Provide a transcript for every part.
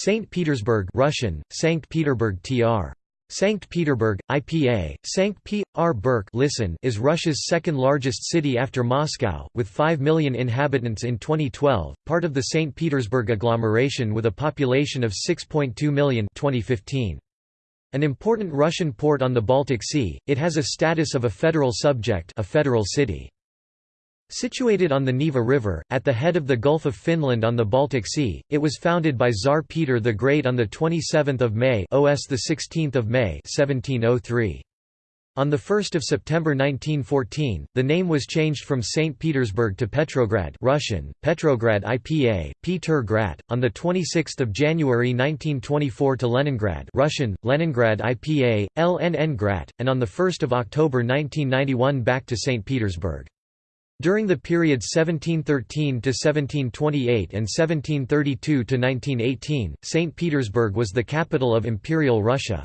St. Petersburg Russian, Sankt Peterburg tr. Sankt Peterburg, IPA, Sankt P.R. listen is Russia's second-largest city after Moscow, with 5 million inhabitants in 2012, part of the St. Petersburg agglomeration with a population of 6.2 million 2015. An important Russian port on the Baltic Sea, it has a status of a federal subject a federal city. Situated on the Neva River, at the head of the Gulf of Finland on the Baltic Sea, it was founded by Tsar Peter the Great on 27 May OS 16 May 1703. On 1 September 1914, the name was changed from St. Petersburg to Petrograd Russian, Petrograd IPA, Peter Grat, on 26 January 1924 to Leningrad Russian, Leningrad IPA, LNN and on 1 October 1991 back to St. Petersburg. During the period 1713 to 1728 and 1732 to 1918, St. Petersburg was the capital of Imperial Russia.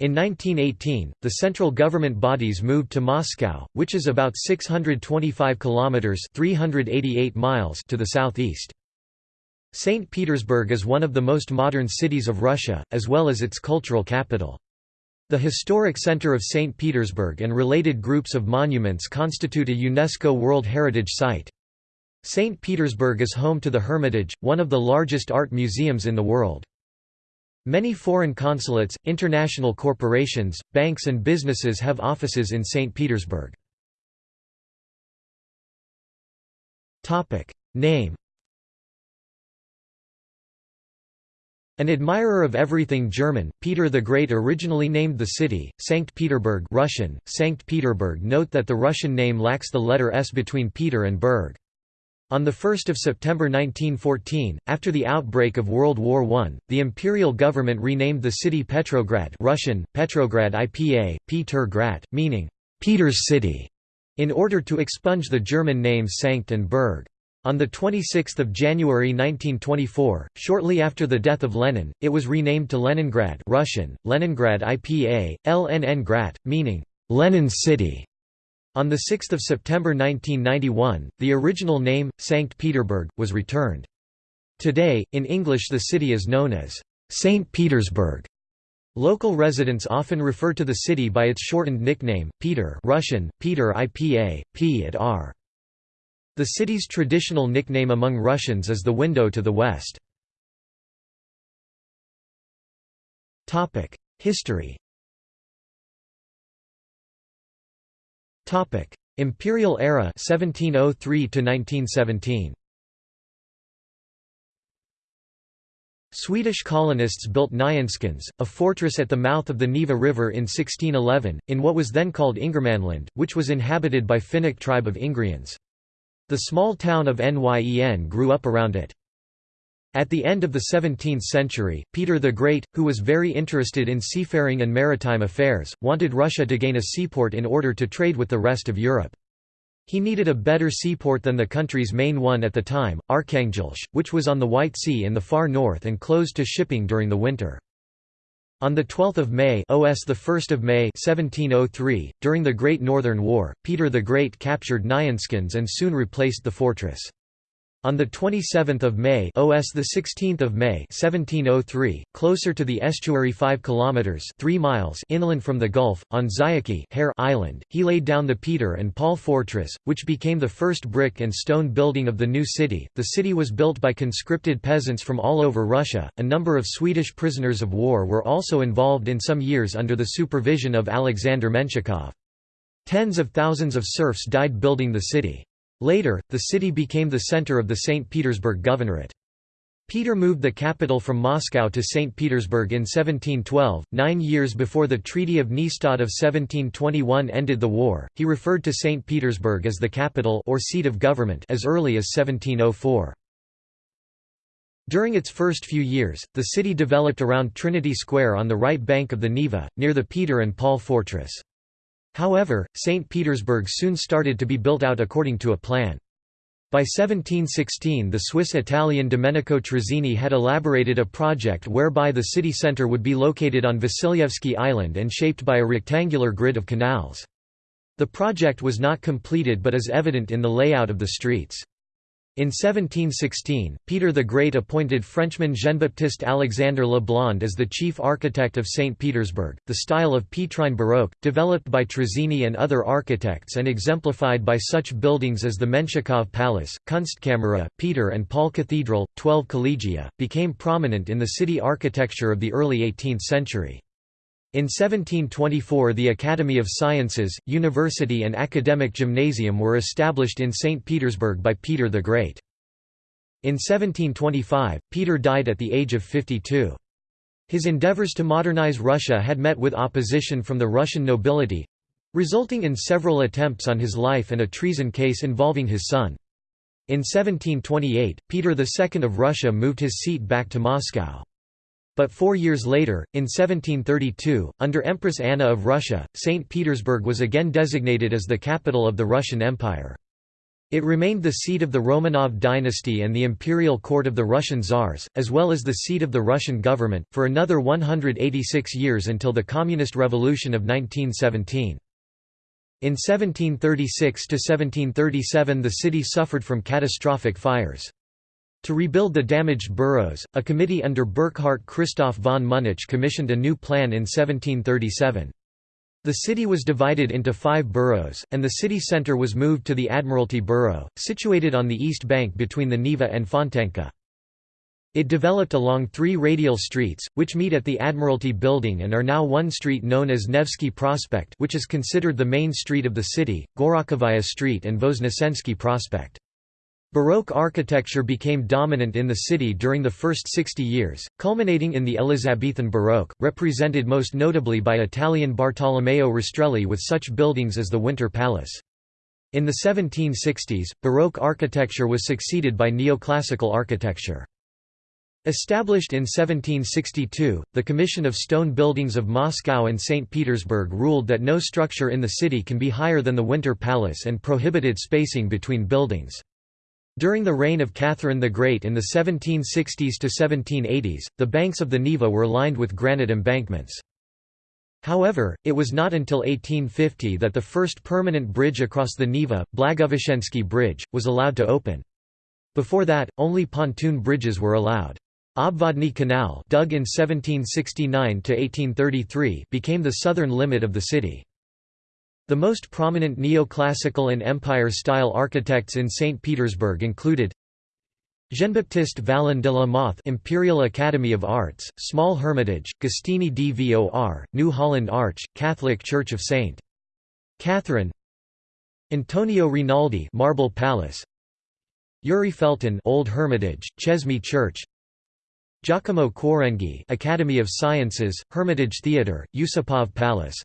In 1918, the central government bodies moved to Moscow, which is about 625 kilometers (388 miles) to the southeast. St. Petersburg is one of the most modern cities of Russia, as well as its cultural capital. The historic center of St. Petersburg and related groups of monuments constitute a UNESCO World Heritage Site. St. Petersburg is home to the Hermitage, one of the largest art museums in the world. Many foreign consulates, international corporations, banks and businesses have offices in St. Petersburg. Name An admirer of everything German, Peter the Great originally named the city, Sankt Peterburg Russian, Sankt Peterburg Note that the Russian name lacks the letter S between Peter and Berg. On 1 September 1914, after the outbreak of World War I, the imperial government renamed the city Petrograd Russian, Petrograd IPA, Peter Grat, meaning, Peter's city, in order to expunge the German names Sankt and Berg. On 26 January 1924, shortly after the death of Lenin, it was renamed to Leningrad Russian, Leningrad IPA, LNN meaning, Lenin's city. On 6 September 1991, the original name, Sankt Petersburg, was returned. Today, in English the city is known as St. Petersburg. Local residents often refer to the city by its shortened nickname, Peter Russian, Peter IPA, P at R. The city's traditional nickname among Russians is the window to the west. History Imperial era 1703 to 1917 Swedish colonists built Nyenskans, a fortress at the mouth of the Neva River in 1611, in what was then called Ingermanland, which was inhabited by Finnic tribe of Ingrians. The small town of Nyen grew up around it. At the end of the 17th century, Peter the Great, who was very interested in seafaring and maritime affairs, wanted Russia to gain a seaport in order to trade with the rest of Europe. He needed a better seaport than the country's main one at the time, Arkhangelsk, which was on the White Sea in the far north and closed to shipping during the winter. On 12 May OS 1 May 1703, during the Great Northern War, Peter the Great captured Nyenskans and soon replaced the fortress. On 27 May OS 16 May 1703, closer to the estuary 5 kilometers 3 miles inland from the Gulf, on Zayachy Island, he laid down the Peter and Paul Fortress, which became the first brick and stone building of the new city. The city was built by conscripted peasants from all over Russia. A number of Swedish prisoners of war were also involved in some years under the supervision of Alexander Menshikov. Tens of thousands of serfs died building the city. Later, the city became the center of the St. Petersburg Governorate. Peter moved the capital from Moscow to St. Petersburg in 1712, nine years before the Treaty of Nystad of 1721 ended the war. He referred to St. Petersburg as the capital or seat of government as early as 1704. During its first few years, the city developed around Trinity Square on the right bank of the Neva, near the Peter and Paul Fortress. However, St. Petersburg soon started to be built out according to a plan. By 1716 the Swiss-Italian Domenico Trezzini had elaborated a project whereby the city centre would be located on Vasilyevsky Island and shaped by a rectangular grid of canals. The project was not completed but is evident in the layout of the streets. In 1716, Peter the Great appointed Frenchman Jean-Baptiste Alexandre Le Blond as the chief architect of St. Petersburg. The style of Petrine Baroque, developed by Trezzini and other architects and exemplified by such buildings as the Menshikov Palace, Kunstkamera, Peter and Paul Cathedral, 12 collegia, became prominent in the city architecture of the early 18th century. In 1724 the Academy of Sciences, University and Academic Gymnasium were established in St. Petersburg by Peter the Great. In 1725, Peter died at the age of 52. His endeavors to modernize Russia had met with opposition from the Russian nobility—resulting in several attempts on his life and a treason case involving his son. In 1728, Peter II of Russia moved his seat back to Moscow. But four years later, in 1732, under Empress Anna of Russia, St. Petersburg was again designated as the capital of the Russian Empire. It remained the seat of the Romanov dynasty and the imperial court of the Russian Tsars, as well as the seat of the Russian government, for another 186 years until the Communist Revolution of 1917. In 1736–1737 the city suffered from catastrophic fires. To rebuild the damaged boroughs, a committee under Burkhard Christoph von Münnich commissioned a new plan in 1737. The city was divided into five boroughs, and the city centre was moved to the Admiralty Borough, situated on the east bank between the Neva and Fontanka. It developed along three radial streets, which meet at the Admiralty Building and are now one street known as Nevsky Prospect which is considered the main street of the city, Gorokhovaya Street and Voznesensky Prospect. Baroque architecture became dominant in the city during the first 60 years, culminating in the Elizabethan Baroque, represented most notably by Italian Bartolomeo Rastrelli with such buildings as the Winter Palace. In the 1760s, Baroque architecture was succeeded by neoclassical architecture. Established in 1762, the Commission of Stone Buildings of Moscow and St. Petersburg ruled that no structure in the city can be higher than the Winter Palace and prohibited spacing between buildings. During the reign of Catherine the Great in the 1760s to 1780s, the banks of the Neva were lined with granite embankments. However, it was not until 1850 that the first permanent bridge across the Neva, Blagoveshchensky Bridge, was allowed to open. Before that, only pontoon bridges were allowed. Obvodny Canal dug in 1769–1833 became the southern limit of the city. The most prominent neoclassical and Empire-style architects in St. Petersburg included Jean-Baptiste Vallon de la Mothe Imperial Academy of Arts, Small Hermitage, Gostiny Dvor, New Holland Arch, Catholic Church of St. Catherine Antonio Rinaldi Marble Palace Yuri Felten Old Hermitage, Chesme Church Giacomo Quarenghi Academy of Sciences, Hermitage Theatre, Yusupov Palace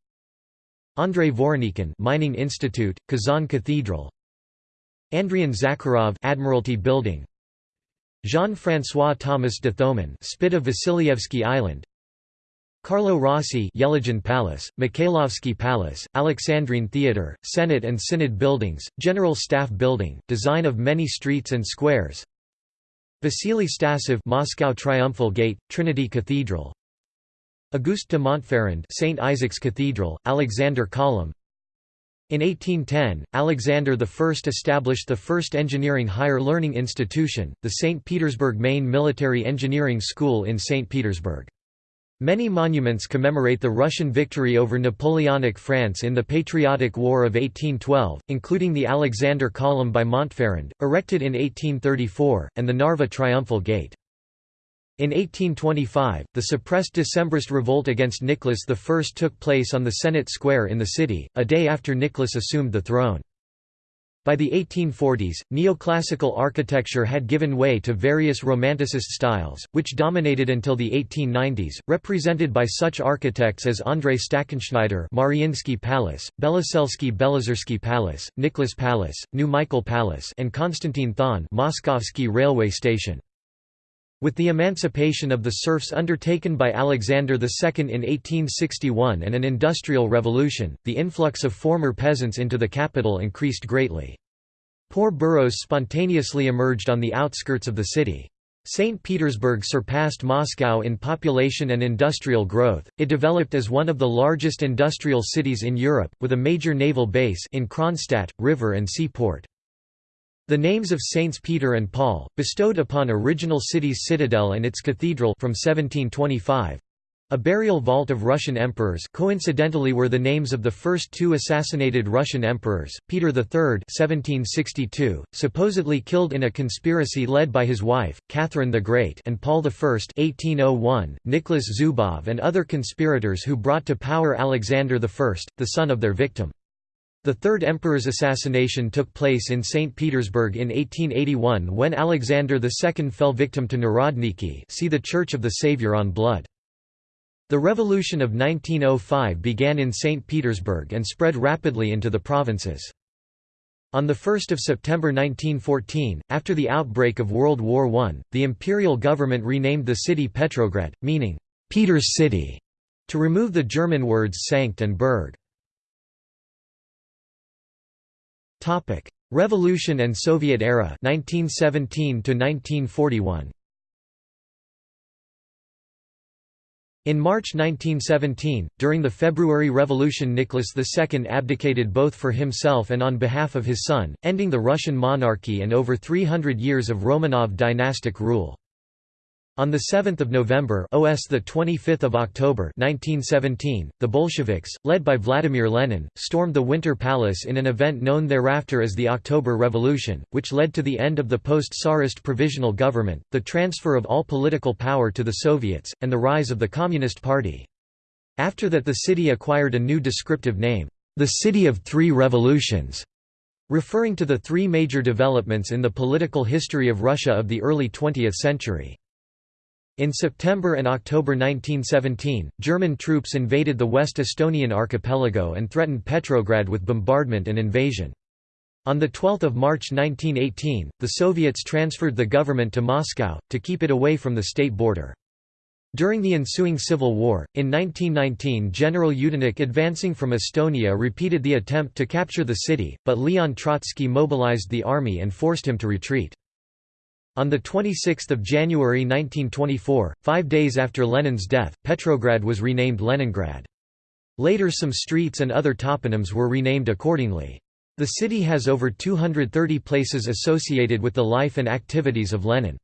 Andrei Voronikhin Mining Institute, Kazan Cathedral. Andrian Zakharov Admiralty Building. Jean-François Thomas de Thomon Spit of Vasilyevsky Island. Carlo Rossi Yelagin Palace, Mikhailovsky Palace, Alexandrine Theatre, Senate and Synod Buildings, General Staff Building, design of many streets and squares. Vasily Stasov Moscow Triumphal Gate, Trinity Cathedral Auguste de Montferrand St. Isaac's Cathedral, Alexander Column In 1810, Alexander I established the first engineering higher learning institution, the St. Petersburg Main Military Engineering School in St. Petersburg. Many monuments commemorate the Russian victory over Napoleonic France in the Patriotic War of 1812, including the Alexander Column by Montferrand, erected in 1834, and the Narva Triumphal Gate. In 1825, the suppressed Decembrist revolt against Nicholas I took place on the Senate Square in the city, a day after Nicholas assumed the throne. By the 1840s, neoclassical architecture had given way to various Romanticist styles, which dominated until the 1890s, represented by such architects as Andrei Stackenschneider Mariinsky Palace, Beloselsky Belozersky Palace, Nicholas Palace, New Michael Palace and Konstantin Thon Moskovsky Railway Station. With the emancipation of the serfs undertaken by Alexander II in 1861 and an industrial revolution, the influx of former peasants into the capital increased greatly. Poor boroughs spontaneously emerged on the outskirts of the city. St. Petersburg surpassed Moscow in population and industrial growth. It developed as one of the largest industrial cities in Europe, with a major naval base in Kronstadt, river and seaport. The names of Saints Peter and Paul, bestowed upon original city's citadel and its cathedral from 1725, a burial vault of Russian emperors coincidentally were the names of the first two assassinated Russian emperors, Peter III 1762, supposedly killed in a conspiracy led by his wife, Catherine the Great and Paul I 1801, Nicholas Zubov and other conspirators who brought to power Alexander I, the son of their victim. The third emperor's assassination took place in St. Petersburg in 1881 when Alexander II fell victim to Narodniki see the Church of the Saviour on Blood. The Revolution of 1905 began in St. Petersburg and spread rapidly into the provinces. On 1 September 1914, after the outbreak of World War I, the imperial government renamed the city Petrograd, meaning, "'Peter's City' to remove the German words Sankt and Berg. Revolution and Soviet era 1917 1941. In March 1917, during the February Revolution Nicholas II abdicated both for himself and on behalf of his son, ending the Russian monarchy and over 300 years of Romanov dynastic rule. On 7 November OS 25 October 1917, the Bolsheviks, led by Vladimir Lenin, stormed the Winter Palace in an event known thereafter as the October Revolution, which led to the end of the post-Tsarist provisional government, the transfer of all political power to the Soviets, and the rise of the Communist Party. After that the city acquired a new descriptive name, the City of Three Revolutions, referring to the three major developments in the political history of Russia of the early 20th century. In September and October 1917, German troops invaded the West Estonian archipelago and threatened Petrograd with bombardment and invasion. On 12 March 1918, the Soviets transferred the government to Moscow, to keep it away from the state border. During the ensuing civil war, in 1919 General Yudenich advancing from Estonia repeated the attempt to capture the city, but Leon Trotsky mobilized the army and forced him to retreat. On 26 January 1924, five days after Lenin's death, Petrograd was renamed Leningrad. Later some streets and other toponyms were renamed accordingly. The city has over 230 places associated with the life and activities of Lenin.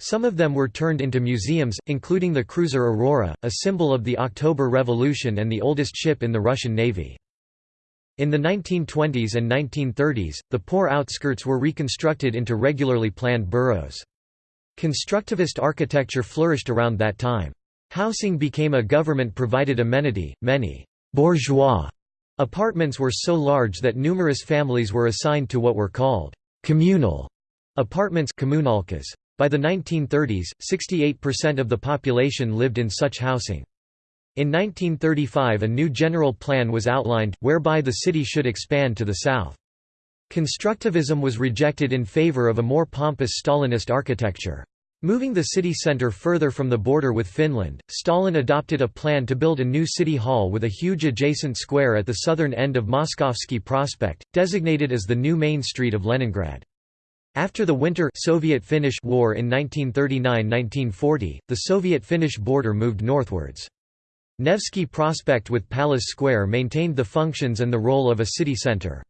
Some of them were turned into museums, including the cruiser Aurora, a symbol of the October Revolution and the oldest ship in the Russian Navy. In the 1920s and 1930s, the poor outskirts were reconstructed into regularly planned boroughs. Constructivist architecture flourished around that time. Housing became a government-provided amenity, many «bourgeois» apartments were so large that numerous families were assigned to what were called «communal» apartments By the 1930s, 68% of the population lived in such housing. In 1935 a new general plan was outlined, whereby the city should expand to the south. Constructivism was rejected in favor of a more pompous Stalinist architecture. Moving the city centre further from the border with Finland, Stalin adopted a plan to build a new city hall with a huge adjacent square at the southern end of Moskovsky Prospect, designated as the new main street of Leningrad. After the Winter Soviet-Finnish War in 1939–1940, the Soviet-Finnish border moved northwards. Nevsky Prospect with Palace Square maintained the functions and the role of a city centre.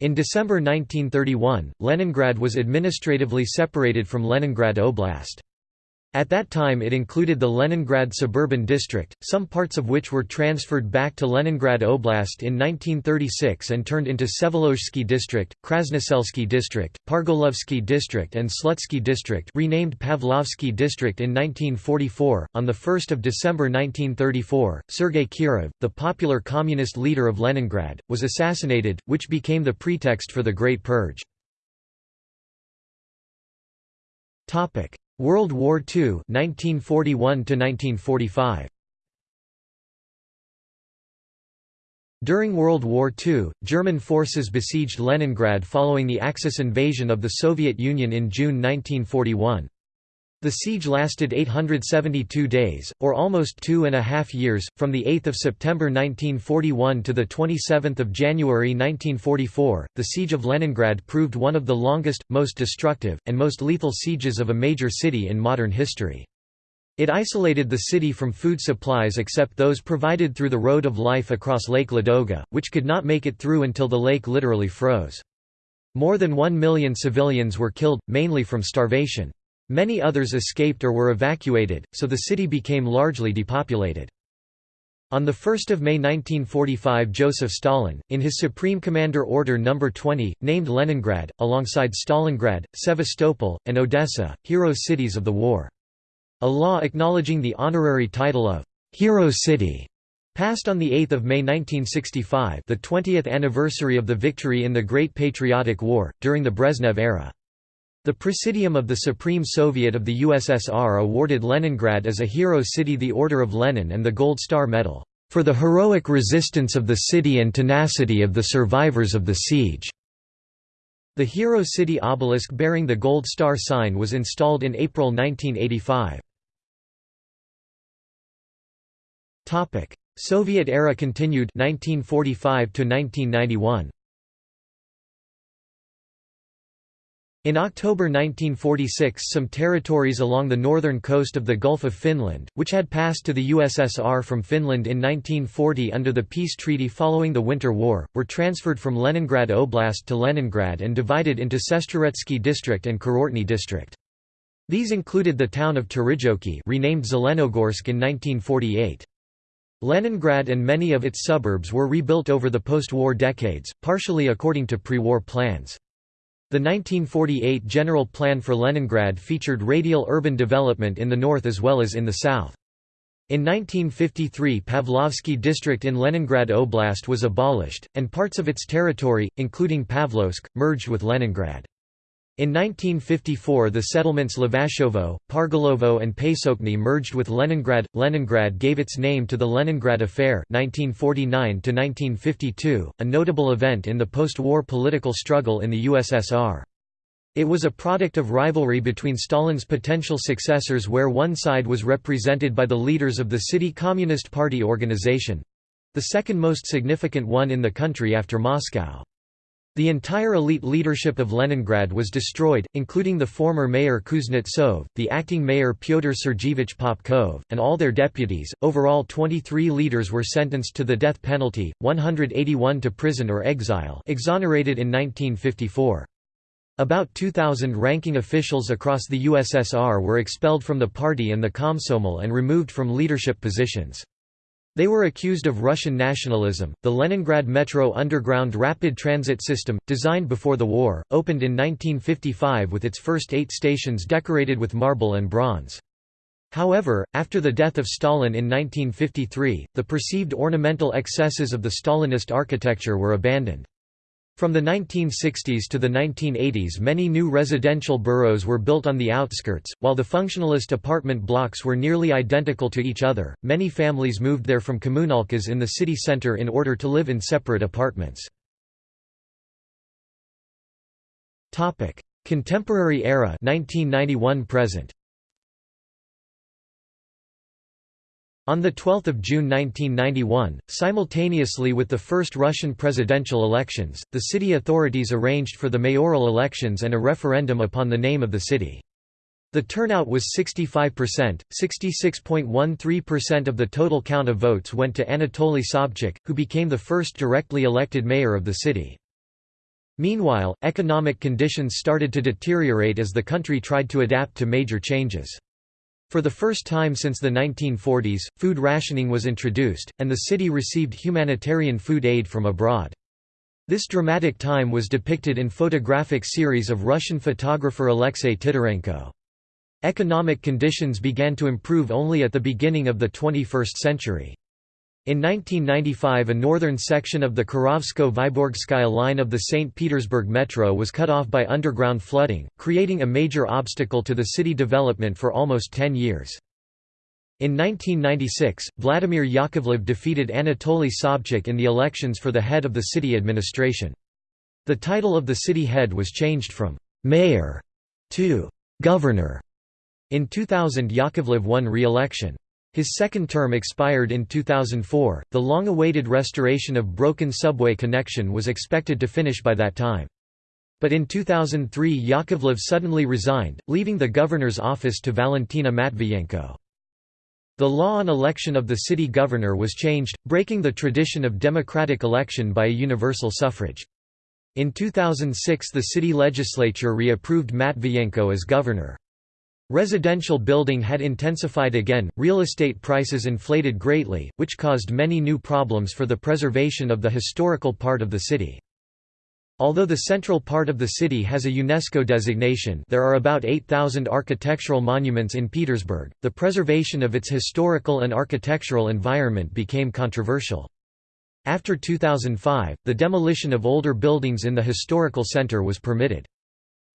In December 1931, Leningrad was administratively separated from Leningrad Oblast. At that time it included the Leningrad suburban district, some parts of which were transferred back to Leningrad Oblast in 1936 and turned into Vsevolozhsky district, Krasnoselsky district, Pargolovsky district and Slutsky district renamed Pavlovsky district in 1944. On 1 December 1934, Sergei Kirov, the popular communist leader of Leningrad, was assassinated, which became the pretext for the Great Purge. World War II 1941 1945 During World War II, German forces besieged Leningrad following the Axis invasion of the Soviet Union in June 1941. The siege lasted 872 days, or almost two and a half years, from 8 September 1941 to 27 January 1944. The Siege of Leningrad proved one of the longest, most destructive, and most lethal sieges of a major city in modern history. It isolated the city from food supplies except those provided through the Road of Life across Lake Ladoga, which could not make it through until the lake literally froze. More than one million civilians were killed, mainly from starvation. Many others escaped or were evacuated, so the city became largely depopulated. On 1 May 1945 Joseph Stalin, in his Supreme Commander Order No. 20, named Leningrad, alongside Stalingrad, Sevastopol, and Odessa, hero cities of the war. A law acknowledging the honorary title of «hero city» Passed on 8 May 1965 the 20th anniversary of the victory in the Great Patriotic War, during the Brezhnev era. The Presidium of the Supreme Soviet of the USSR awarded Leningrad as a hero city the Order of Lenin and the Gold Star Medal, "...for the heroic resistance of the city and tenacity of the survivors of the siege." The Hero City obelisk bearing the Gold Star sign was installed in April 1985. Soviet era continued 1945 to 1991 In October 1946 some territories along the northern coast of the Gulf of Finland, which had passed to the USSR from Finland in 1940 under the peace treaty following the Winter War, were transferred from Leningrad Oblast to Leningrad and divided into Sestroretsky district and Kurortny district. These included the town of Terijoki renamed Zelenogorsk in 1948. Leningrad and many of its suburbs were rebuilt over the post-war decades, partially according to pre-war plans. The 1948 General Plan for Leningrad featured radial urban development in the north as well as in the south. In 1953 Pavlovsky district in Leningrad Oblast was abolished, and parts of its territory, including Pavlovsk, merged with Leningrad. In 1954 the settlements Levashovo, Pargolovo and Pesochny merged with Leningrad. Leningrad gave its name to the Leningrad Affair 1949 a notable event in the post-war political struggle in the USSR. It was a product of rivalry between Stalin's potential successors where one side was represented by the leaders of the City Communist Party organization—the second most significant one in the country after Moscow. The entire elite leadership of Leningrad was destroyed, including the former mayor Kuznetsov, the acting mayor Pyotr Sergeyevich Popkov, and all their deputies. Overall, 23 leaders were sentenced to the death penalty, 181 to prison or exile, exonerated in 1954. About 2,000 ranking officials across the USSR were expelled from the party and the Komsomol and removed from leadership positions. They were accused of Russian nationalism. The Leningrad Metro underground rapid transit system, designed before the war, opened in 1955 with its first eight stations decorated with marble and bronze. However, after the death of Stalin in 1953, the perceived ornamental excesses of the Stalinist architecture were abandoned. From the 1960s to the 1980s many new residential boroughs were built on the outskirts, while the functionalist apartment blocks were nearly identical to each other. Many families moved there from kommunalkas in the city center in order to live in separate apartments. Contemporary era 1991 present. On 12 June 1991, simultaneously with the first Russian presidential elections, the city authorities arranged for the mayoral elections and a referendum upon the name of the city. The turnout was 65%, 66.13% of the total count of votes went to Anatoly Sobchak, who became the first directly elected mayor of the city. Meanwhile, economic conditions started to deteriorate as the country tried to adapt to major changes. For the first time since the 1940s, food rationing was introduced, and the city received humanitarian food aid from abroad. This dramatic time was depicted in photographic series of Russian photographer Alexei Titarenko. Economic conditions began to improve only at the beginning of the 21st century. In 1995 a northern section of the Kirovsko-Vyborgskaya line of the St. Petersburg Metro was cut off by underground flooding, creating a major obstacle to the city development for almost 10 years. In 1996, Vladimir Yakovlev defeated Anatoly Sobchak in the elections for the head of the city administration. The title of the city head was changed from «mayor» to «governor». In 2000 Yakovlev won re-election. His second term expired in 2004. The long awaited restoration of broken subway connection was expected to finish by that time. But in 2003 Yakovlev suddenly resigned, leaving the governor's office to Valentina Matviyenko. The law on election of the city governor was changed, breaking the tradition of democratic election by a universal suffrage. In 2006 the city legislature reapproved Matviyenko as governor. Residential building had intensified again, real estate prices inflated greatly, which caused many new problems for the preservation of the historical part of the city. Although the central part of the city has a UNESCO designation there are about 8,000 architectural monuments in Petersburg, the preservation of its historical and architectural environment became controversial. After 2005, the demolition of older buildings in the historical center was permitted.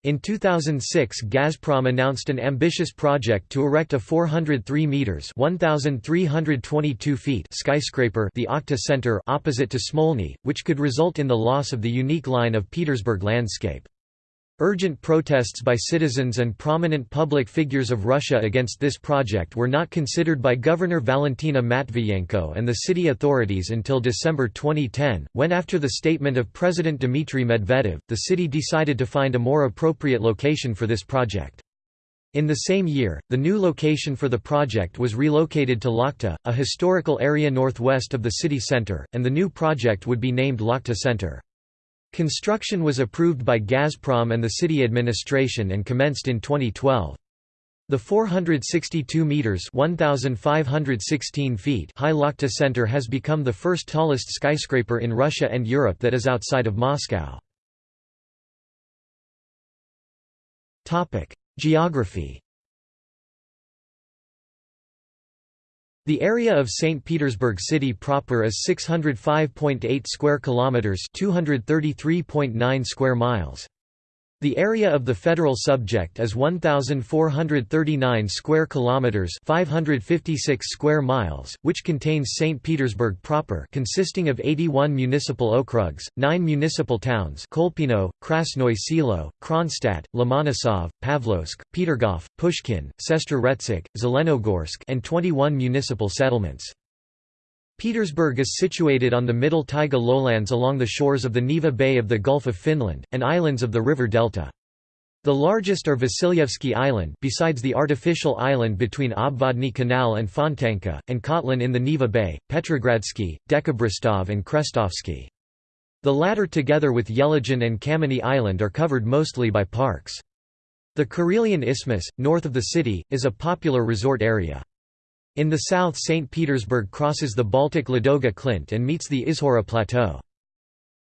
In 2006 Gazprom announced an ambitious project to erect a 403 meters (1322 feet) skyscraper, the Okhta Center opposite to Smolny, which could result in the loss of the unique line of Petersburg landscape. Urgent protests by citizens and prominent public figures of Russia against this project were not considered by Governor Valentina Matviyenko and the city authorities until December 2010, when after the statement of President Dmitry Medvedev, the city decided to find a more appropriate location for this project. In the same year, the new location for the project was relocated to Lakhta, a historical area northwest of the city center, and the new project would be named Lakhta Center. Construction was approved by Gazprom and the city administration and commenced in 2012. The 462 meters (1516 feet) high Lakhta Center has become the first tallest skyscraper in Russia and Europe that is outside of Moscow. Topic: Geography The area of St. Petersburg city proper is 605.8 square kilometers, 233.9 square miles. The area of the federal subject is 1439 square kilometers, 556 square miles, which contains St. Petersburg proper, consisting of 81 municipal okrugs, 9 municipal towns: Kolpino, Krasnoye Selo, Kronstadt, Lomonosov, Pavlovsk, Petergov, Pushkin, Sestroretsk, Zelenogorsk, and 21 municipal settlements. Petersburg is situated on the middle taiga lowlands along the shores of the Neva Bay of the Gulf of Finland, and islands of the river delta. The largest are Vasilyevsky Island besides the artificial island between Obvodny Canal and Fontanka, and Kotlin in the Neva Bay, Petrogradsky, Dekabristov and Krestovsky. The latter together with Yelagin and Kameny Island are covered mostly by parks. The Karelian Isthmus, north of the city, is a popular resort area. In the south St. Petersburg crosses the Baltic Ladoga Klint and meets the Izhora Plateau.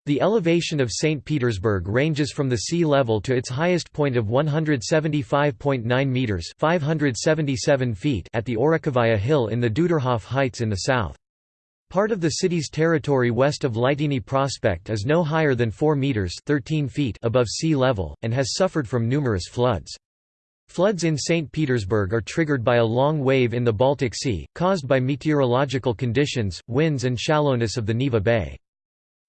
The elevation of St. Petersburg ranges from the sea level to its highest point of 175.9 metres 577 feet at the Orekhovaya Hill in the Duderhof Heights in the south. Part of the city's territory west of Liteyny Prospect is no higher than 4 metres 13 feet above sea level, and has suffered from numerous floods. Floods in St. Petersburg are triggered by a long wave in the Baltic Sea, caused by meteorological conditions, winds and shallowness of the Neva Bay.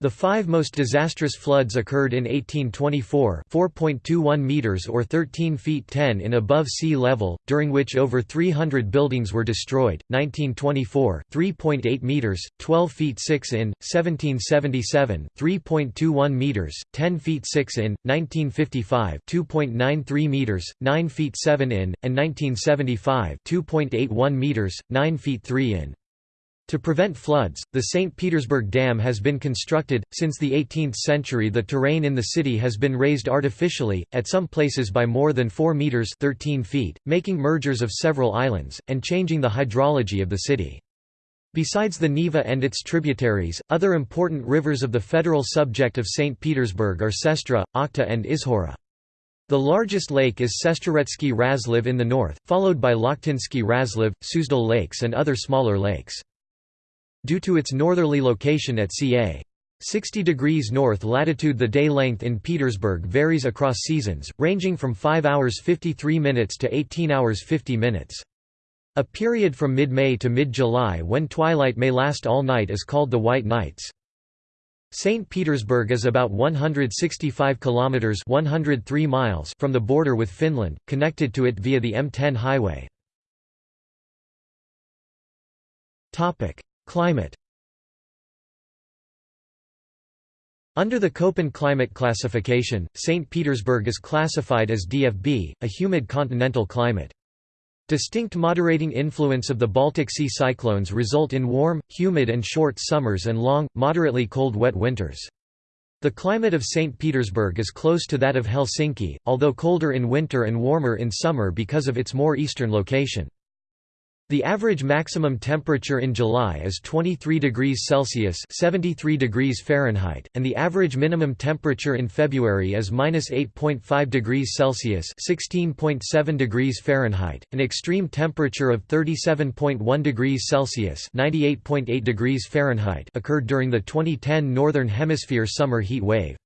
The five most disastrous floods occurred in 1824 4.21 meters or 13 feet 10 in above sea level, during which over 300 buildings were destroyed, 1924 3.8 meters, 12 feet 6 in, 1777 3.21 meters, 10 feet 6 in, 1955 2.93 meters, 9 feet 7 in, and 1975 2.81 meters, 9 feet 3 in. To prevent floods, the St. Petersburg Dam has been constructed. Since the 18th century, the terrain in the city has been raised artificially, at some places by more than 4 meters (13 feet), making mergers of several islands and changing the hydrology of the city. Besides the Neva and its tributaries, other important rivers of the federal subject of St. Petersburg are Sestra, Okhta and Izhora. The largest lake is Sestroretsky Razliv in the north, followed by Lakhtinsky Razliv, Suzdal lakes and other smaller lakes. Due to its northerly location at ca. 60 degrees north latitude the day length in Petersburg varies across seasons, ranging from 5 hours 53 minutes to 18 hours 50 minutes. A period from mid-May to mid-July when twilight may last all night is called the White Nights. St. Petersburg is about 165 kilometers 103 miles from the border with Finland, connected to it via the M10 highway. Topic: Climate Under the Köppen climate classification, St. Petersburg is classified as DFB, a humid continental climate. Distinct moderating influence of the Baltic Sea cyclones result in warm, humid and short summers and long, moderately cold wet winters. The climate of St. Petersburg is close to that of Helsinki, although colder in winter and warmer in summer because of its more eastern location. The average maximum temperature in July is 23 degrees Celsius (73 degrees Fahrenheit), and the average minimum temperature in February is -8.5 degrees Celsius (16.7 degrees Fahrenheit). An extreme temperature of 37.1 degrees Celsius (98.8 degrees Fahrenheit) occurred during the 2010 Northern Hemisphere summer heat wave.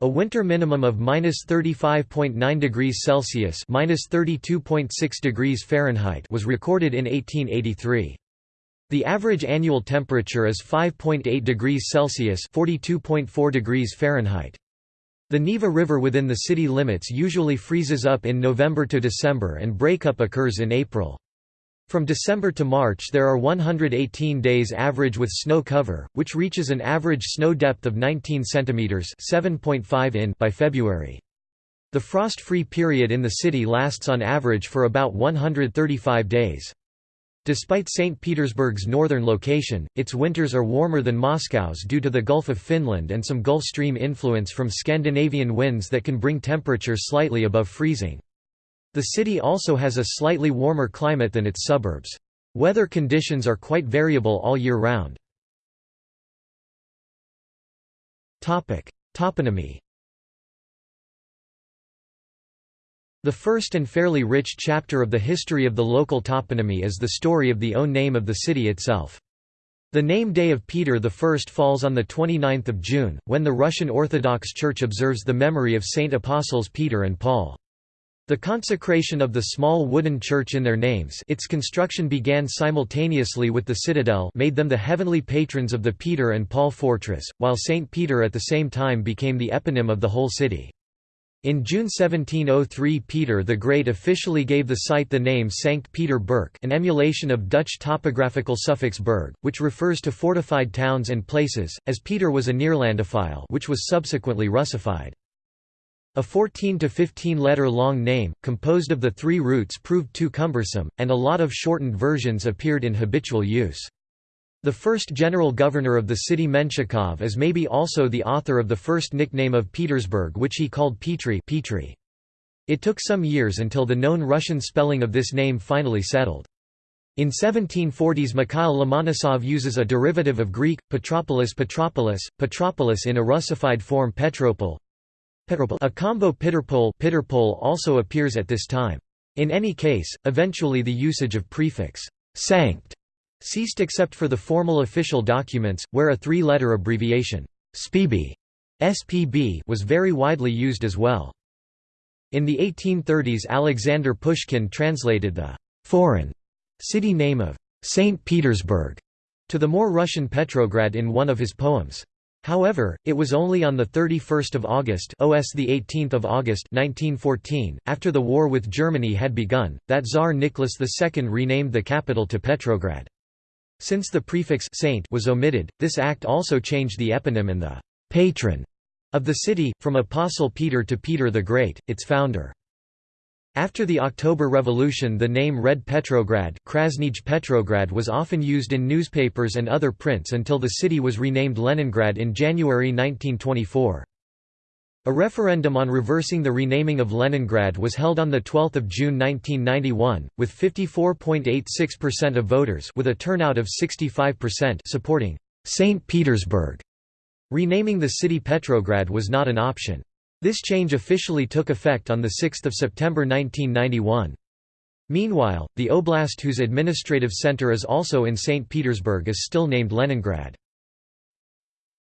A winter minimum of -35.9 degrees Celsius (-32.6 degrees Fahrenheit) was recorded in 1883. The average annual temperature is 5.8 degrees Celsius (42.4 degrees Fahrenheit). The Neva River within the city limits usually freezes up in November to December and breakup occurs in April. From December to March there are 118 days average with snow cover, which reaches an average snow depth of 19 cm 7.5 in by February. The frost-free period in the city lasts on average for about 135 days. Despite St. Petersburg's northern location, its winters are warmer than Moscow's due to the Gulf of Finland and some Gulf Stream influence from Scandinavian winds that can bring temperatures slightly above freezing. The city also has a slightly warmer climate than its suburbs. Weather conditions are quite variable all year round. Toponymy The first and fairly rich chapter of the history of the local toponymy is the story of the own name of the city itself. The name day of Peter I falls on 29 June, when the Russian Orthodox Church observes the memory of Saint Apostles Peter and Paul. The consecration of the small wooden church in their names its construction began simultaneously with the citadel made them the heavenly patrons of the Peter and Paul fortress, while St. Peter at the same time became the eponym of the whole city. In June 1703 Peter the Great officially gave the site the name Sankt Peter Burg an emulation of Dutch topographical suffix burg, which refers to fortified towns and places, as Peter was a Neerlandophile which was subsequently Russified. A 14 to 15 letter long name, composed of the three roots proved too cumbersome, and a lot of shortened versions appeared in habitual use. The first general governor of the city Menshikov is maybe also the author of the first nickname of Petersburg which he called Petri Petri. It took some years until the known Russian spelling of this name finally settled. In 1740s Mikhail Lomonosov uses a derivative of Greek, Petropolis Petropolis, Petropolis in a Russified form Petropol, a combo Pitterpole also appears at this time. In any case, eventually the usage of prefix sanct ceased except for the formal official documents, where a three-letter abbreviation SPB, SPB was very widely used as well. In the 1830s Alexander Pushkin translated the «foreign» city name of «St. Petersburg» to the more Russian Petrograd in one of his poems. However, it was only on 31 August OS 18 August 1914, after the war with Germany had begun, that Tsar Nicholas II renamed the capital to Petrograd. Since the prefix saint was omitted, this act also changed the eponym and the patron of the city, from Apostle Peter to Peter the Great, its founder. After the October Revolution the name Red Petrograd, Krasnij Petrograd was often used in newspapers and other prints until the city was renamed Leningrad in January 1924. A referendum on reversing the renaming of Leningrad was held on 12 June 1991, with 54.86% of voters with a turnout of 65% supporting St. Petersburg. Renaming the city Petrograd was not an option. This change officially took effect on 6 September 1991. Meanwhile, the oblast whose administrative center is also in St. Petersburg is still named Leningrad.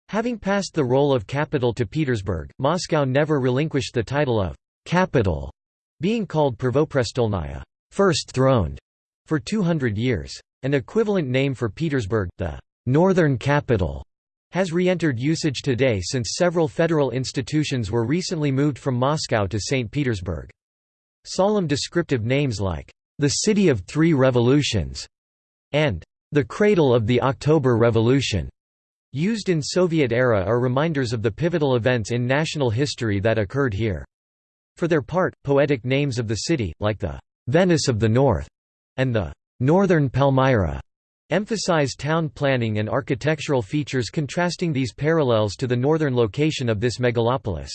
Having passed the role of capital to Petersburg, Moscow never relinquished the title of «capital», being called Pervoprestolnaya first throned", for 200 years. An equivalent name for Petersburg, the «northern capital», has re-entered usage today since several federal institutions were recently moved from Moscow to St. Petersburg. Solemn descriptive names like, "...the City of Three Revolutions", and "...the Cradle of the October Revolution", used in Soviet era are reminders of the pivotal events in national history that occurred here. For their part, poetic names of the city, like the "...Venice of the North", and the "...Northern Palmyra", Emphasize town planning and architectural features contrasting these parallels to the northern location of this megalopolis.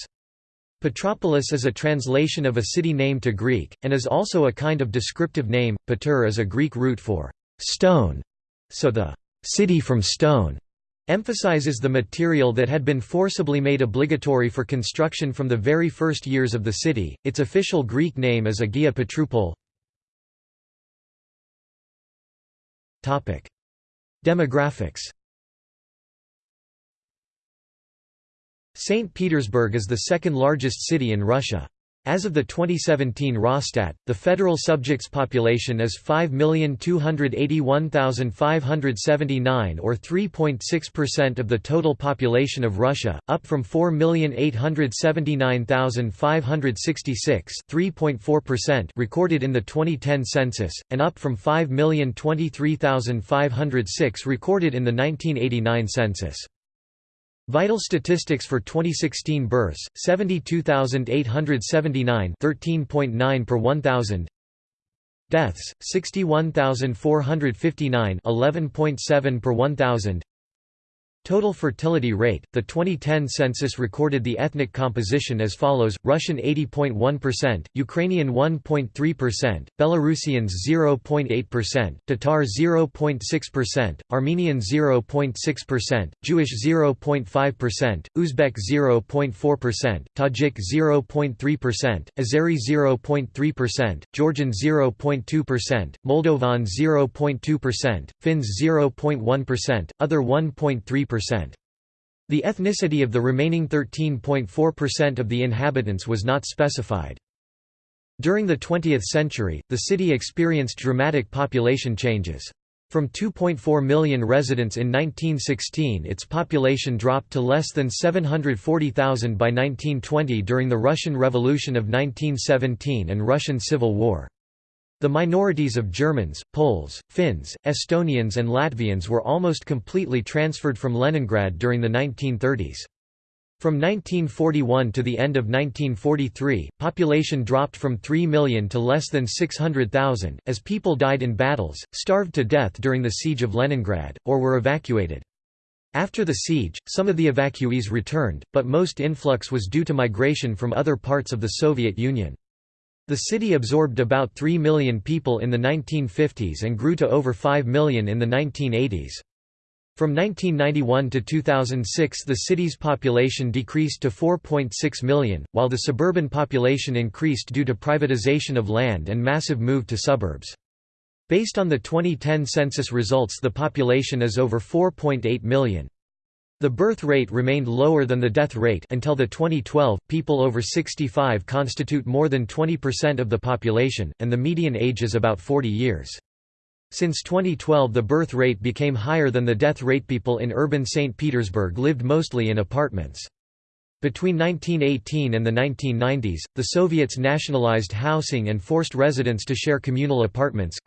Petropolis is a translation of a city name to Greek, and is also a kind of descriptive name. Patur is a Greek root for stone, so the city from stone emphasizes the material that had been forcibly made obligatory for construction from the very first years of the city. Its official Greek name is Agia Petroupol. Topic: Demographics St. Petersburg is the second largest city in Russia. As of the 2017 Rosstat, the federal subjects population is 5,281,579 or 3.6% of the total population of Russia, up from 4,879,566 3.4% recorded in the 2010 census, and up from 5,023,506 recorded in the 1989 census. Vital statistics for 2016 births 72879 13.9 per 1000 Deaths 61459 11.7 per 1000 Total fertility rate The 2010 census recorded the ethnic composition as follows Russian 80.1%, Ukrainian 1.3%, Belarusians 0.8%, Tatar 0.6%, Armenian 0.6%, Jewish 0.5%, Uzbek 0.4%, Tajik 0.3%, Azeri 0.3%, Georgian 0.2%, Moldovan 0.2%, Finns 0.1%, other 1.3% the ethnicity of the remaining 13.4% of the inhabitants was not specified. During the 20th century, the city experienced dramatic population changes. From 2.4 million residents in 1916 its population dropped to less than 740,000 by 1920 during the Russian Revolution of 1917 and Russian Civil War. The minorities of Germans, Poles, Finns, Estonians and Latvians were almost completely transferred from Leningrad during the 1930s. From 1941 to the end of 1943, population dropped from 3 million to less than 600,000, as people died in battles, starved to death during the siege of Leningrad, or were evacuated. After the siege, some of the evacuees returned, but most influx was due to migration from other parts of the Soviet Union. The city absorbed about 3 million people in the 1950s and grew to over 5 million in the 1980s. From 1991 to 2006 the city's population decreased to 4.6 million, while the suburban population increased due to privatization of land and massive move to suburbs. Based on the 2010 census results the population is over 4.8 million. The birth rate remained lower than the death rate until the 2012. People over 65 constitute more than 20% of the population, and the median age is about 40 years. Since 2012 the birth rate became higher than the death rate. People in urban St. Petersburg lived mostly in apartments. Between 1918 and the 1990s, the Soviets nationalized housing and forced residents to share communal apartments.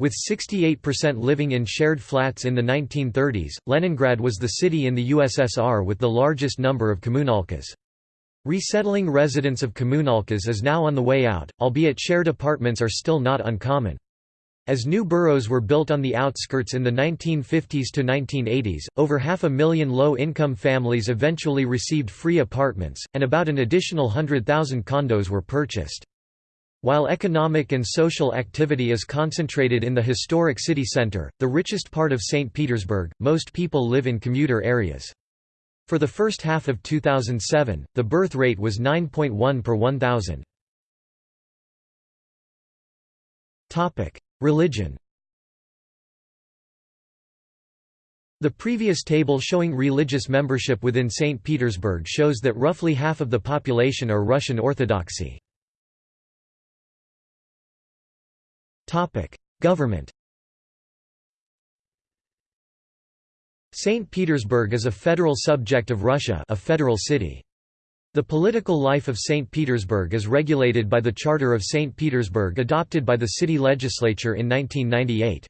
With 68% living in shared flats in the 1930s, Leningrad was the city in the USSR with the largest number of kommunalkas. Resettling residents of kommunalkas is now on the way out, albeit shared apartments are still not uncommon. As new boroughs were built on the outskirts in the 1950s to 1980s, over half a million low-income families eventually received free apartments, and about an additional 100,000 condos were purchased. While economic and social activity is concentrated in the historic city center, the richest part of St. Petersburg, most people live in commuter areas. For the first half of 2007, the birth rate was 9.1 per 1,000. Religion The previous table showing religious membership within St. Petersburg shows that roughly half of the population are Russian Orthodoxy. Topic: Government. St. Petersburg is a federal subject of Russia, a federal city. The political life of St. Petersburg is regulated by the Charter of St. Petersburg adopted by the city legislature in 1998.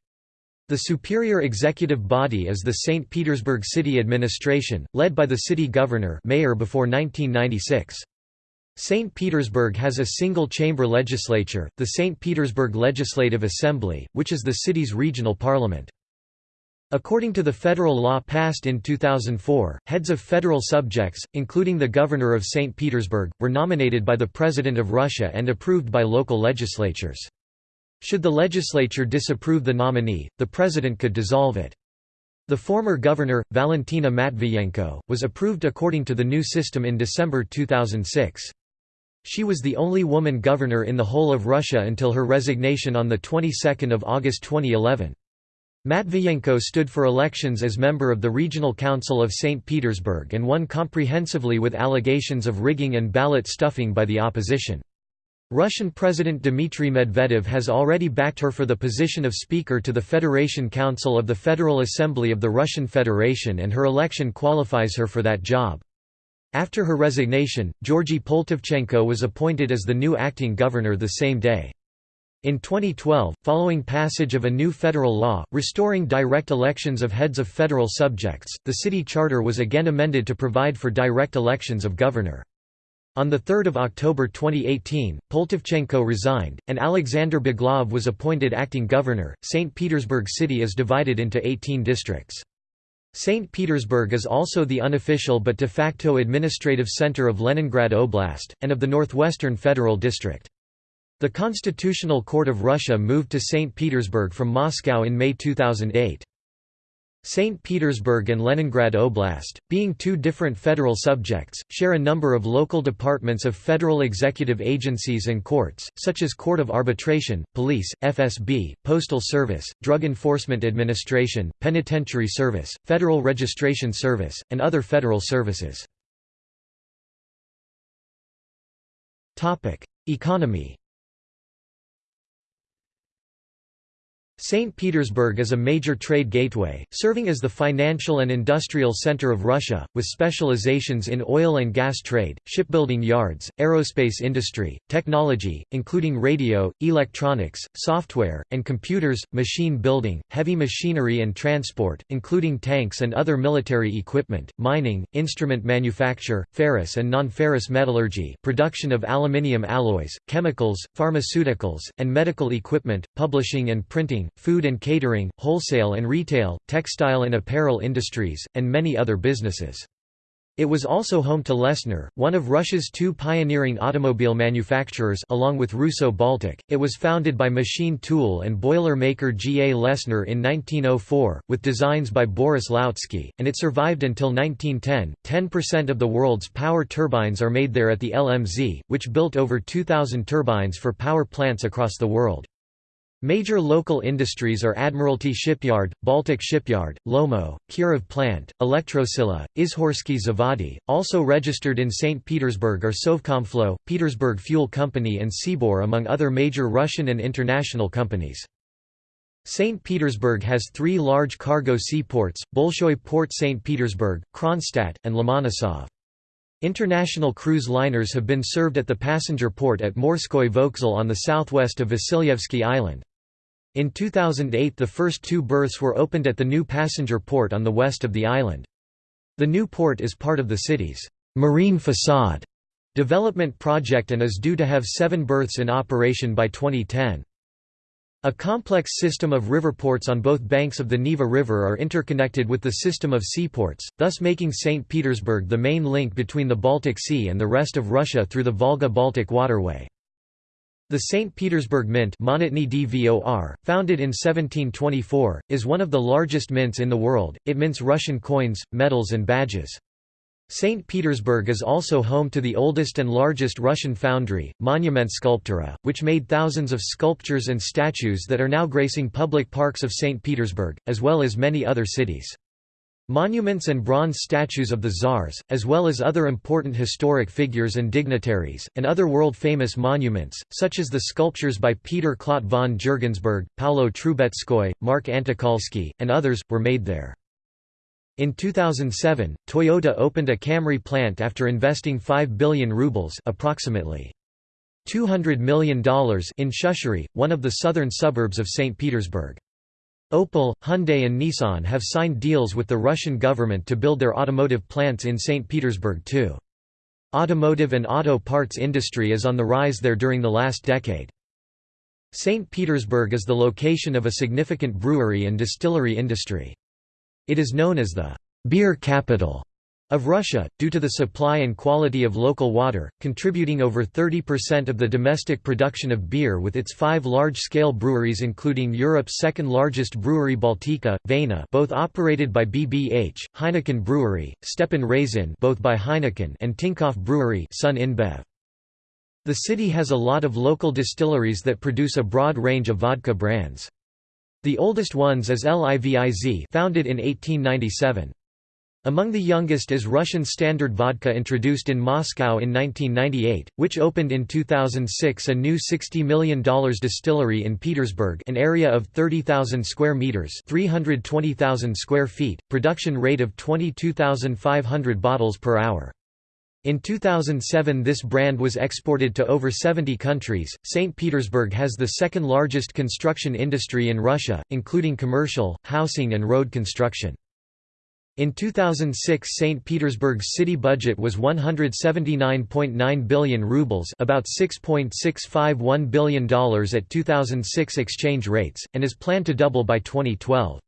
The superior executive body is the St. Petersburg City Administration, led by the city governor mayor before 1996. St. Petersburg has a single-chamber legislature, the St. Petersburg Legislative Assembly, which is the city's regional parliament. According to the federal law passed in 2004, heads of federal subjects, including the governor of St. Petersburg, were nominated by the President of Russia and approved by local legislatures. Should the legislature disapprove the nominee, the president could dissolve it. The former governor, Valentina Matviyenko, was approved according to the new system in December 2006. She was the only woman governor in the whole of Russia until her resignation on the 22nd of August 2011. Matviyenko stood for elections as member of the Regional Council of St. Petersburg and won comprehensively with allegations of rigging and ballot stuffing by the opposition. Russian President Dmitry Medvedev has already backed her for the position of Speaker to the Federation Council of the Federal Assembly of the Russian Federation and her election qualifies her for that job. After her resignation, Georgy Poltavchenko was appointed as the new acting governor the same day. In 2012, following passage of a new federal law, restoring direct elections of heads of federal subjects, the city charter was again amended to provide for direct elections of governor. On 3 October 2018, Poltavchenko resigned, and Alexander Beglov was appointed acting governor. St. Petersburg City is divided into 18 districts. St. Petersburg is also the unofficial but de facto administrative center of Leningrad Oblast, and of the Northwestern Federal District. The Constitutional Court of Russia moved to St. Petersburg from Moscow in May 2008. St. Petersburg and Leningrad Oblast, being two different federal subjects, share a number of local departments of federal executive agencies and courts, such as Court of Arbitration, Police, FSB, Postal Service, Drug Enforcement Administration, Penitentiary Service, Federal Registration Service, and other federal services. Economy St. Petersburg is a major trade gateway, serving as the financial and industrial center of Russia, with specializations in oil and gas trade, shipbuilding yards, aerospace industry, technology, including radio, electronics, software, and computers, machine building, heavy machinery and transport, including tanks and other military equipment, mining, instrument manufacture, ferrous and non-ferrous metallurgy, production of aluminium alloys, chemicals, pharmaceuticals, and medical equipment, publishing and printing, food and catering, wholesale and retail, textile and apparel industries, and many other businesses. It was also home to Lesner, one of Russia's two pioneering automobile manufacturers along with Russo Baltic. It was founded by machine tool and boiler maker G. A. Lesner in 1904, with designs by Boris Loutzky, and it survived until 1910. 10% of the world's power turbines are made there at the LMZ, which built over 2,000 turbines for power plants across the world. Major local industries are Admiralty Shipyard, Baltic Shipyard, Lomo, Kirov Plant, Elektrosila, Izhorsky Zavody. Also registered in St. Petersburg are Sovcomflot, Petersburg Fuel Company and Sibur among other major Russian and international companies. St. Petersburg has three large cargo seaports, Bolshoi Port St. Petersburg, Kronstadt, and Lomonosov. International cruise liners have been served at the passenger port at Morskoy Vokzal on the southwest of Vasilyevsky Island. In 2008 the first two berths were opened at the new passenger port on the west of the island. The new port is part of the city's «marine facade» development project and is due to have seven berths in operation by 2010. A complex system of river ports on both banks of the Neva River are interconnected with the system of seaports, thus making St. Petersburg the main link between the Baltic Sea and the rest of Russia through the Volga-Baltic waterway. The St. Petersburg Mint Dvor, founded in 1724, is one of the largest mints in the world, it mints Russian coins, medals and badges. St. Petersburg is also home to the oldest and largest Russian foundry, Monument Sculptura, which made thousands of sculptures and statues that are now gracing public parks of St. Petersburg, as well as many other cities. Monuments and bronze statues of the czars, as well as other important historic figures and dignitaries, and other world-famous monuments, such as the sculptures by Peter Clodt von Jürgensburg, Paolo Trubetskoy, Mark Antokolsky, and others, were made there. In 2007, Toyota opened a Camry plant after investing 5 billion rubles approximately $200 million in Shushary, one of the southern suburbs of St. Petersburg. Opel, Hyundai and Nissan have signed deals with the Russian government to build their automotive plants in St. Petersburg too. Automotive and auto parts industry is on the rise there during the last decade. St. Petersburg is the location of a significant brewery and distillery industry. It is known as the beer capital of Russia, due to the supply and quality of local water, contributing over 30% of the domestic production of beer with its five large-scale breweries including Europe's second-largest brewery Baltika, Vena both operated by BBH, Heineken Brewery, Stepan Razin both by Heineken and Tinkoff Brewery Sun InBev. The city has a lot of local distilleries that produce a broad range of vodka brands. The oldest ones is Liviz founded in 1897. Among the youngest is Russian Standard Vodka introduced in Moscow in 1998, which opened in 2006 a new $60 million distillery in Petersburg an area of 30,000 square meters 320,000 square feet, production rate of 22,500 bottles per hour. In 2007 this brand was exported to over 70 countries. St. Petersburg has the second largest construction industry in Russia, including commercial, housing and road construction. In 2006 St. Petersburg's city budget was 179.9 billion rubles about $6.651 billion at 2006 exchange rates, and is planned to double by 2012.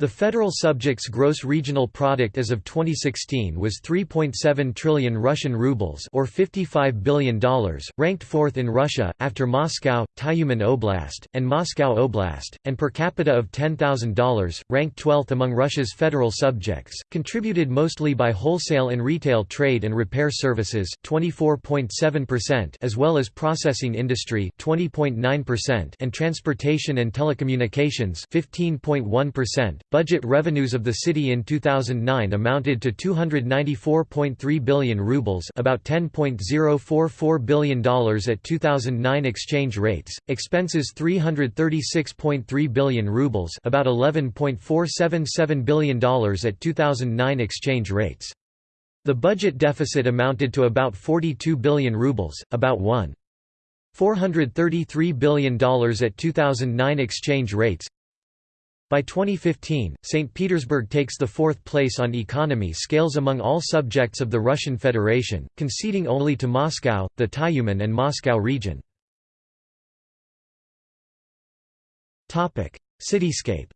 The federal subject's gross regional product as of 2016 was 3.7 trillion Russian rubles or $55 billion, ranked fourth in Russia, after Moscow, Tyumen Oblast, and Moscow Oblast, and per capita of $10,000, ranked 12th among Russia's federal subjects, contributed mostly by wholesale and retail trade and repair services 24.7% as well as processing industry 20.9% and transportation and telecommunications 15.1%. Budget revenues of the city in 2009 amounted to 294.3 billion rubles, about $10.044 billion at 2009 exchange rates. Expenses 336.3 billion rubles, about $11.477 billion at 2009 exchange rates. The budget deficit amounted to about 42 billion rubles, about 1. $433 billion at 2009 exchange rates. By 2015, St. Petersburg takes the fourth place on economy scales among all subjects of the Russian Federation, conceding only to Moscow, the Tyumen and Moscow region. Cityscape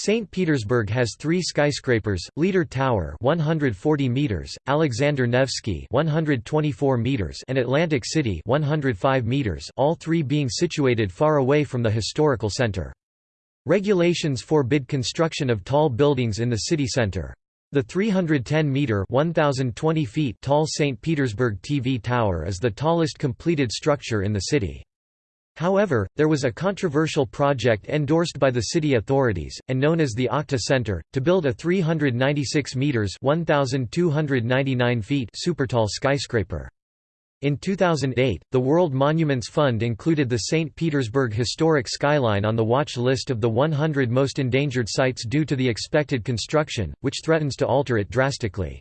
St. Petersburg has three skyscrapers, Leader Tower 140 meters, Alexander Nevsky 124 meters and Atlantic City 105 meters all three being situated far away from the historical center. Regulations forbid construction of tall buildings in the city center. The 310-meter (1,020 feet) tall St. Petersburg TV Tower is the tallest completed structure in the city. However, there was a controversial project endorsed by the city authorities, and known as the Okhta Center, to build a 396 metres 1,299 feet supertall skyscraper. In 2008, the World Monuments Fund included the St. Petersburg Historic Skyline on the watch list of the 100 most endangered sites due to the expected construction, which threatens to alter it drastically.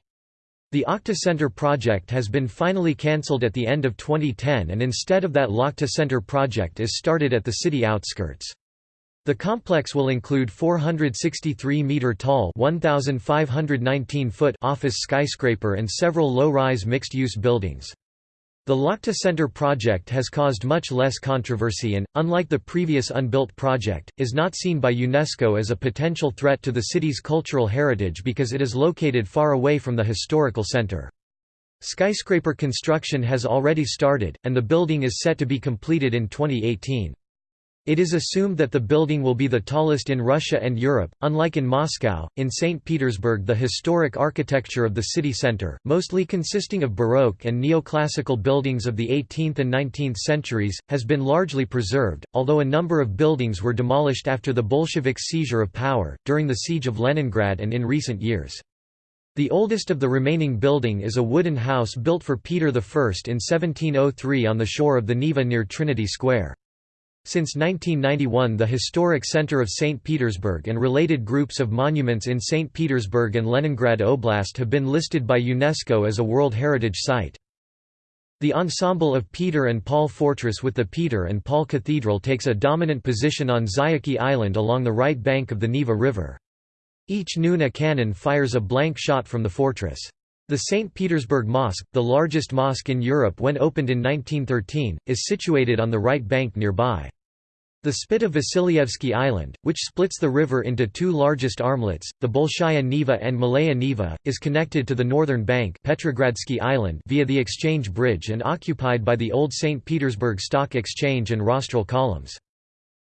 The Okhta Center project has been finally cancelled at the end of 2010 and instead of that Lakhta Center project is started at the city outskirts. The complex will include 463-metre-tall office skyscraper and several low-rise mixed-use buildings. The Lakhta Center project has caused much less controversy and, unlike the previous unbuilt project, is not seen by UNESCO as a potential threat to the city's cultural heritage because it is located far away from the historical center. Skyscraper construction has already started, and the building is set to be completed in 2018. It is assumed that the building will be the tallest in Russia and Europe. Unlike in Moscow, in St. Petersburg, the historic architecture of the city center, mostly consisting of Baroque and neoclassical buildings of the 18th and 19th centuries, has been largely preserved, although a number of buildings were demolished after the Bolsheviks' seizure of power, during the Siege of Leningrad and in recent years. The oldest of the remaining building is a wooden house built for Peter I in 1703 on the shore of the Neva near Trinity Square. Since 1991 the historic center of St. Petersburg and related groups of monuments in St. Petersburg and Leningrad Oblast have been listed by UNESCO as a World Heritage Site. The ensemble of Peter and Paul Fortress with the Peter and Paul Cathedral takes a dominant position on Zayachy Island along the right bank of the Neva River. Each noon a cannon fires a blank shot from the fortress. The St. Petersburg Mosque, the largest mosque in Europe when opened in 1913, is situated on the right bank nearby. The spit of Vasilyevsky Island, which splits the river into two largest armlets, the Bolshaya Neva and Malaya Neva, is connected to the northern bank Petrogradsky Island via the Exchange Bridge and occupied by the old St. Petersburg Stock Exchange and rostral columns.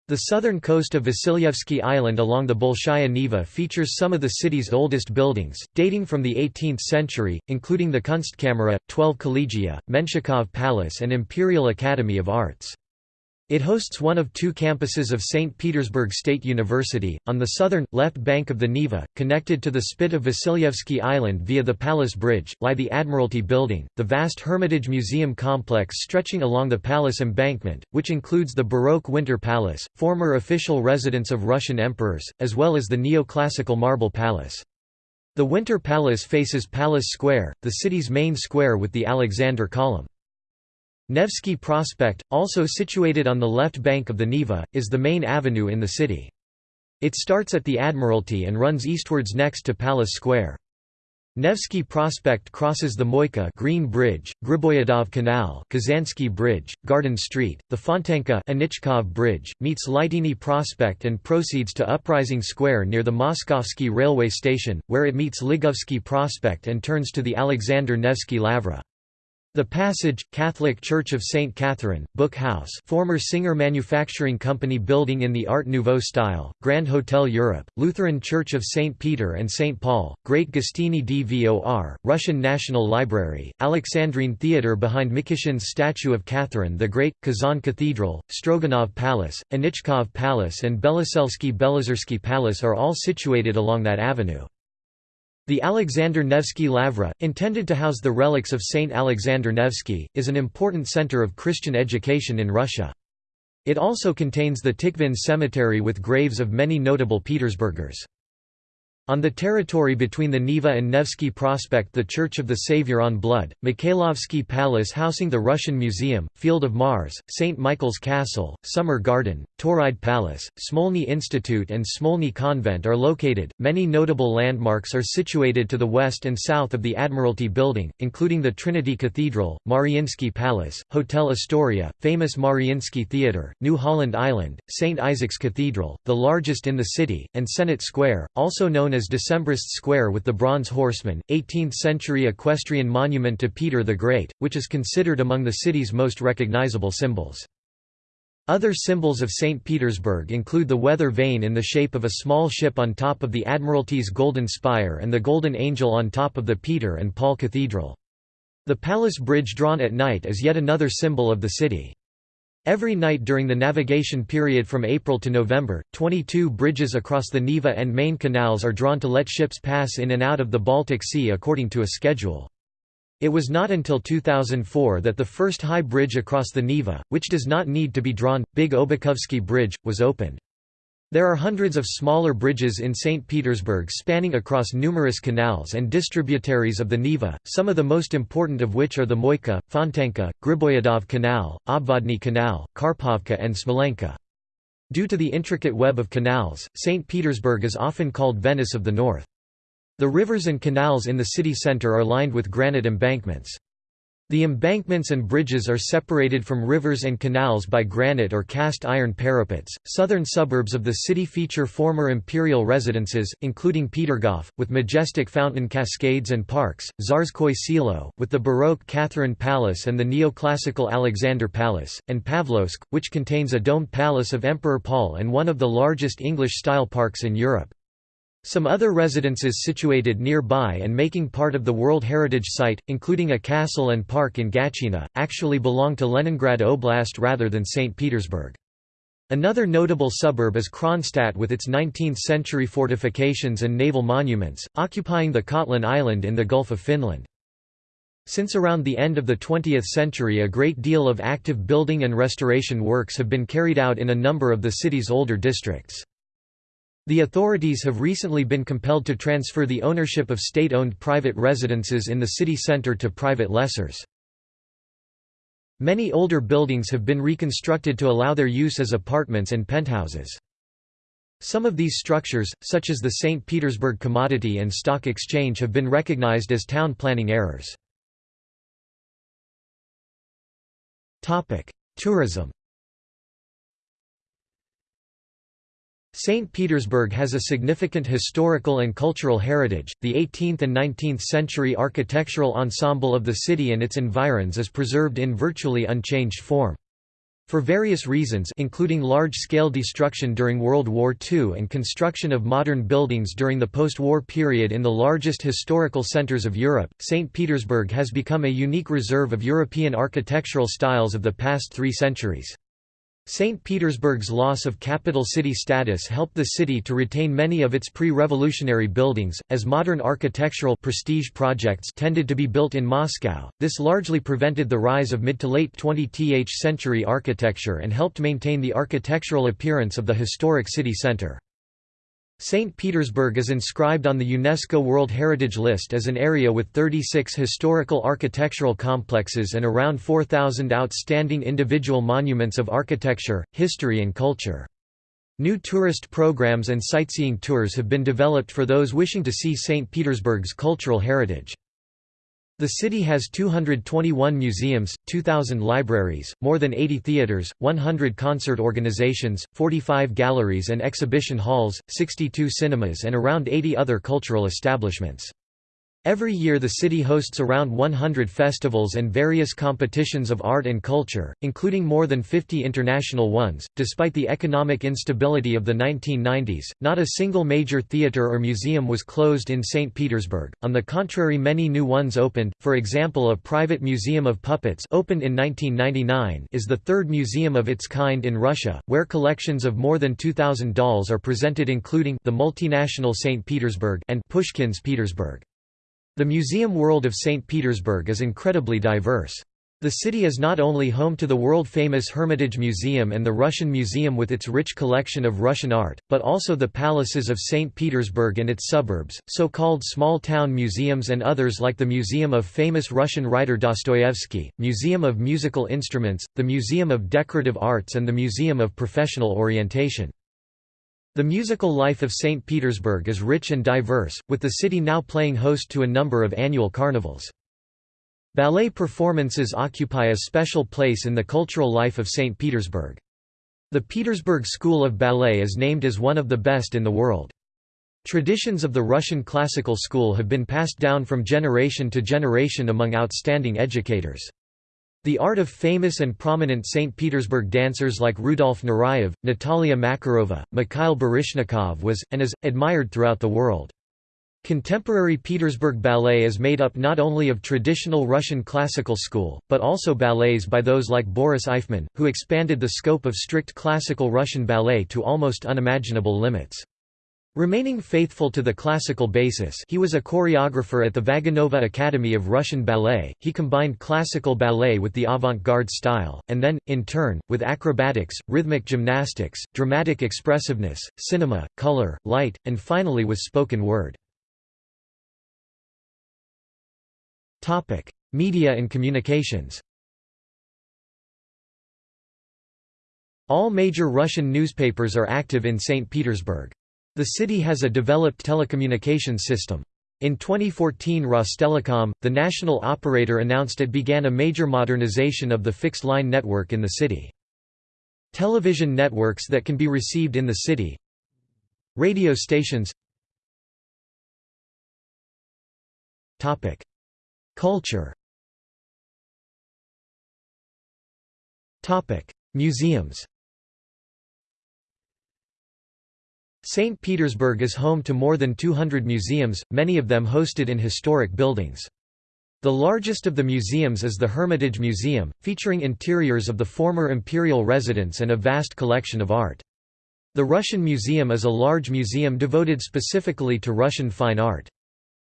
The southern coast of Vasilyevsky Island along the Bolshaya Neva features some of the city's oldest buildings, dating from the 18th century, including the Kunstkamera, 12 Collegia, Menshikov Palace and Imperial Academy of Arts. It hosts one of two campuses of St. Petersburg State University, on the southern, left bank of the Neva, connected to the spit of Vasilyevsky Island via the Palace Bridge, lie the Admiralty Building, the vast Hermitage Museum complex stretching along the palace embankment, which includes the Baroque Winter Palace, former official residence of Russian emperors, as well as the neoclassical Marble Palace. The Winter Palace faces Palace Square, the city's main square with the Alexander Column. Nevsky Prospect, also situated on the left bank of the Neva, is the main avenue in the city. It starts at the Admiralty and runs eastwards next to Palace Square. Nevsky Prospect crosses the Moika Green Bridge, Griboyedov Canal, Kazansky Bridge, Garden Street, the Fontanka Anichkov Bridge, meets Liteyny Prospect and proceeds to Uprising Square near the Moskovsky railway station, where it meets Ligovsky Prospect and turns to the Alexander Nevsky Lavra. The Passage, Catholic Church of St. Catherine, Book House former Singer Manufacturing Company building in the Art Nouveau style, Grand Hotel Europe, Lutheran Church of St. Peter and St. Paul, Great Gostiny Dvor, Russian National Library, Alexandrine Theatre behind Mikeshin's statue of Catherine the Great, Kazan Cathedral, Stroganov Palace, Anichkov Palace and Beloselsky Belozersky Palace are all situated along that avenue. The Alexander Nevsky Lavra, intended to house the relics of Saint Alexander Nevsky, is an important center of Christian education in Russia. It also contains the Tikhvin cemetery with graves of many notable Petersburgers. On the territory between the Neva and Nevsky Prospect the Church of the Savior on Blood, Mikhailovsky Palace housing the Russian Museum, Field of Mars, St. Michael's Castle, Summer Garden, Tauride Palace, Smolny Institute and Smolny Convent are located. Many notable landmarks are situated to the west and south of the Admiralty Building, including the Trinity Cathedral, Mariinsky Palace, Hotel Astoria, famous Mariinsky Theatre, New Holland Island, St. Isaac's Cathedral, the largest in the city, and Senate Square, also known known as Decembrist Square with the Bronze Horseman, 18th-century equestrian monument to Peter the Great, which is considered among the city's most recognizable symbols. Other symbols of St. Petersburg include the weather vane in the shape of a small ship on top of the Admiralty's Golden Spire and the Golden Angel on top of the Peter and Paul Cathedral. The Palace Bridge drawn at night is yet another symbol of the city. Every night during the navigation period from April to November, 22 bridges across the Neva and Main canals are drawn to let ships pass in and out of the Baltic Sea according to a schedule. It was not until 2004 that the first high bridge across the Neva, which does not need to be drawn, Big Obukhovsky Bridge, was opened. There are hundreds of smaller bridges in St. Petersburg spanning across numerous canals and distributaries of the Neva, some of the most important of which are the Moika, Fontanka, Griboyedov Canal, Obvodny Canal, Karpovka and Smolenka. Due to the intricate web of canals, St. Petersburg is often called Venice of the North. The rivers and canals in the city center are lined with granite embankments. The embankments and bridges are separated from rivers and canals by granite or cast iron parapets. Southern suburbs of the city feature former imperial residences, including Petergof, with majestic fountain cascades and parks, Tsarskoye Selo, with the Baroque Catherine Palace and the neoclassical Alexander Palace, and Pavlovsk, which contains a domed palace of Emperor Paul and one of the largest English-style parks in Europe. Some other residences situated nearby and making part of the World Heritage Site, including a castle and park in Gatchina, actually belong to Leningrad Oblast rather than St. Petersburg. Another notable suburb is Kronstadt with its 19th-century fortifications and naval monuments, occupying the Kotlin Island in the Gulf of Finland. Since around the end of the 20th century a great deal of active building and restoration works have been carried out in a number of the city's older districts. The authorities have recently been compelled to transfer the ownership of state-owned private residences in the city centre to private lessors. Many older buildings have been reconstructed to allow their use as apartments and penthouses. Some of these structures, such as the St. Petersburg Commodity and Stock Exchange have been recognized as town planning errors. Tourism St. Petersburg has a significant historical and cultural heritage. The 18th and 19th century architectural ensemble of the city and its environs is preserved in virtually unchanged form. For various reasons including large-scale destruction during World War II and construction of modern buildings during the post-war period in the largest historical centers of Europe, St. Petersburg has become a unique reserve of European architectural styles of the past three centuries. St. Petersburg's loss of capital city status helped the city to retain many of its pre-revolutionary buildings, as modern architectural prestige projects tended to be built in Moscow. This largely prevented the rise of mid to late 20th century architecture and helped maintain the architectural appearance of the historic city center. St. Petersburg is inscribed on the UNESCO World Heritage List as an area with 36 historical architectural complexes and around 4,000 outstanding individual monuments of architecture, history and culture. New tourist programs and sightseeing tours have been developed for those wishing to see St. Petersburg's cultural heritage. The city has 221 museums, 2,000 libraries, more than 80 theaters, 100 concert organizations, 45 galleries and exhibition halls, 62 cinemas and around 80 other cultural establishments. Every year the city hosts around 100 festivals and various competitions of art and culture, including more than 50 international ones. Despite the economic instability of the 1990s, not a single major theater or museum was closed in St. Petersburg. On the contrary, many new ones opened. For example, a private museum of puppets opened in 1999 is the third museum of its kind in Russia, where collections of more than 2000 dolls are presented including the multinational St. Petersburg and Pushkin's Petersburg. The museum world of St. Petersburg is incredibly diverse. The city is not only home to the world-famous Hermitage Museum and the Russian Museum with its rich collection of Russian art, but also the palaces of St. Petersburg and its suburbs, so-called small-town museums and others like the Museum of famous Russian writer Dostoevsky, Museum of Musical Instruments, the Museum of Decorative Arts and the Museum of Professional Orientation. The musical life of St. Petersburg is rich and diverse, with the city now playing host to a number of annual carnivals. Ballet performances occupy a special place in the cultural life of St. Petersburg. The Petersburg School of Ballet is named as one of the best in the world. Traditions of the Russian classical school have been passed down from generation to generation among outstanding educators. The art of famous and prominent St. Petersburg dancers like Rudolf Nureyev, Natalia Makarova, Mikhail Baryshnikov was, and is, admired throughout the world. Contemporary Petersburg ballet is made up not only of traditional Russian classical school, but also ballets by those like Boris Eifman, who expanded the scope of strict classical Russian ballet to almost unimaginable limits. Remaining faithful to the classical basis he was a choreographer at the Vaganova Academy of Russian Ballet, he combined classical ballet with the avant-garde style, and then, in turn, with acrobatics, rhythmic gymnastics, dramatic expressiveness, cinema, color, light, and finally with spoken word. Media and communications All major Russian newspapers are active in St. Petersburg. The city has a developed telecommunications system. In 2014 Rostelecom, the national operator announced it began a major modernization of the fixed-line network in the city. Television networks that can be received in the city. Radio stations. Culture. Museums St. Petersburg is home to more than 200 museums, many of them hosted in historic buildings. The largest of the museums is the Hermitage Museum, featuring interiors of the former imperial residence and a vast collection of art. The Russian Museum is a large museum devoted specifically to Russian fine art.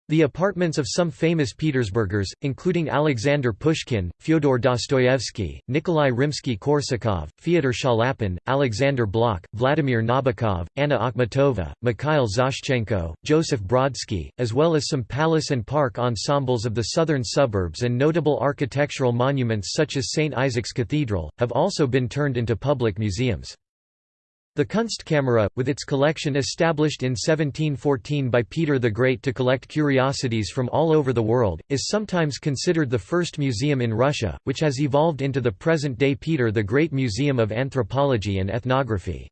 The apartments of some famous Petersburgers, including Alexander Pushkin, Fyodor Dostoevsky, Nikolai Rimsky-Korsakov, Fyodor Chaliapin, Alexander Blok, Vladimir Nabokov, Anna Akhmatova, Mikhail Zoshchenko, Joseph Brodsky, as well as some palace and park ensembles of the southern suburbs and notable architectural monuments such as St. Isaac's Cathedral, have also been turned into public museums. The Kunstkamera, with its collection established in 1714 by Peter the Great to collect curiosities from all over the world, is sometimes considered the first museum in Russia, which has evolved into the present-day Peter the Great Museum of Anthropology and Ethnography.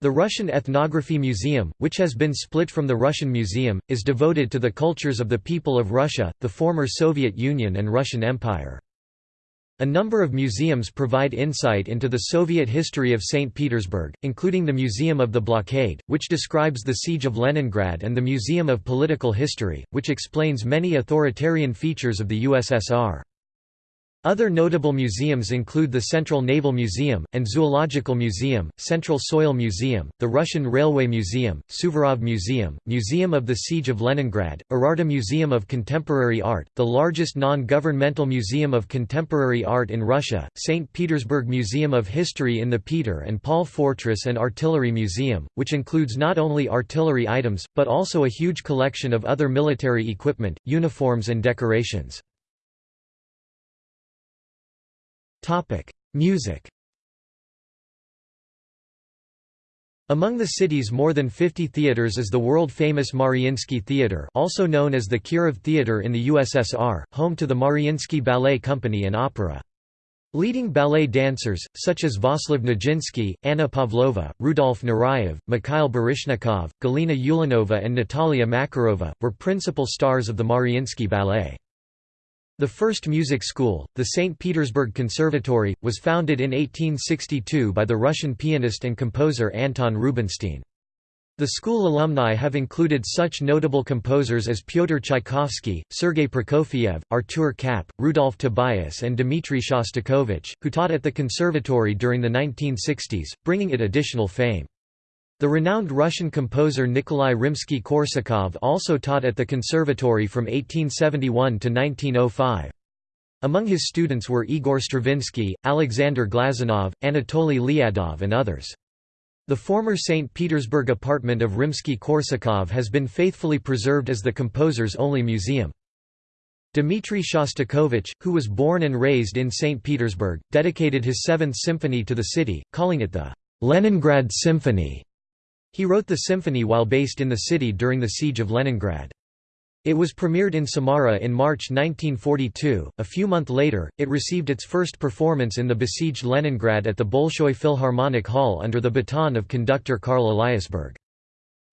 The Russian Ethnography Museum, which has been split from the Russian Museum, is devoted to the cultures of the people of Russia, the former Soviet Union and Russian Empire. A number of museums provide insight into the Soviet history of St. Petersburg, including the Museum of the Blockade, which describes the Siege of Leningrad and the Museum of Political History, which explains many authoritarian features of the USSR. Other notable museums include the Central Naval Museum, and Zoological Museum, Central Soil Museum, the Russian Railway Museum, Suvorov Museum, Museum of the Siege of Leningrad, Erarta Museum of Contemporary Art, the largest non-governmental museum of contemporary art in Russia, St. Petersburg Museum of History in the Peter and Paul Fortress and Artillery Museum, which includes not only artillery items, but also a huge collection of other military equipment, uniforms and decorations. Music. Among the city's more than 50 theaters is the world-famous Mariinsky Theater also known as the Kirov Theater in the USSR, home to the Mariinsky Ballet Company and Opera. Leading ballet dancers, such as Vaslav Nijinsky, Anna Pavlova, Rudolf Nureyev, Mikhail Baryshnikov, Galina Ulanova and Natalia Makarova, were principal stars of the Mariinsky Ballet. The first music school, the St. Petersburg Conservatory, was founded in 1862 by the Russian pianist and composer Anton Rubinstein. The school alumni have included such notable composers as Pyotr Tchaikovsky, Sergei Prokofiev, Artur Kapp, Rudolf Tobias and Dmitry Shostakovich, who taught at the conservatory during the 1960s, bringing it additional fame. The renowned Russian composer Nikolai Rimsky-Korsakov also taught at the conservatory from 1871 to 1905. Among his students were Igor Stravinsky, Alexander Glazunov, Anatoly Lyadov and others. The former St. Petersburg apartment of Rimsky-Korsakov has been faithfully preserved as the composer's only museum. Dmitry Shostakovich, who was born and raised in St. Petersburg, dedicated his Seventh Symphony to the city, calling it the Leningrad Symphony. He wrote the symphony while based in the city during the Siege of Leningrad. It was premiered in Samara in March 1942. A few months later, it received its first performance in the besieged Leningrad at the Bolshoi Philharmonic Hall under the baton of conductor Karl Eliasberg.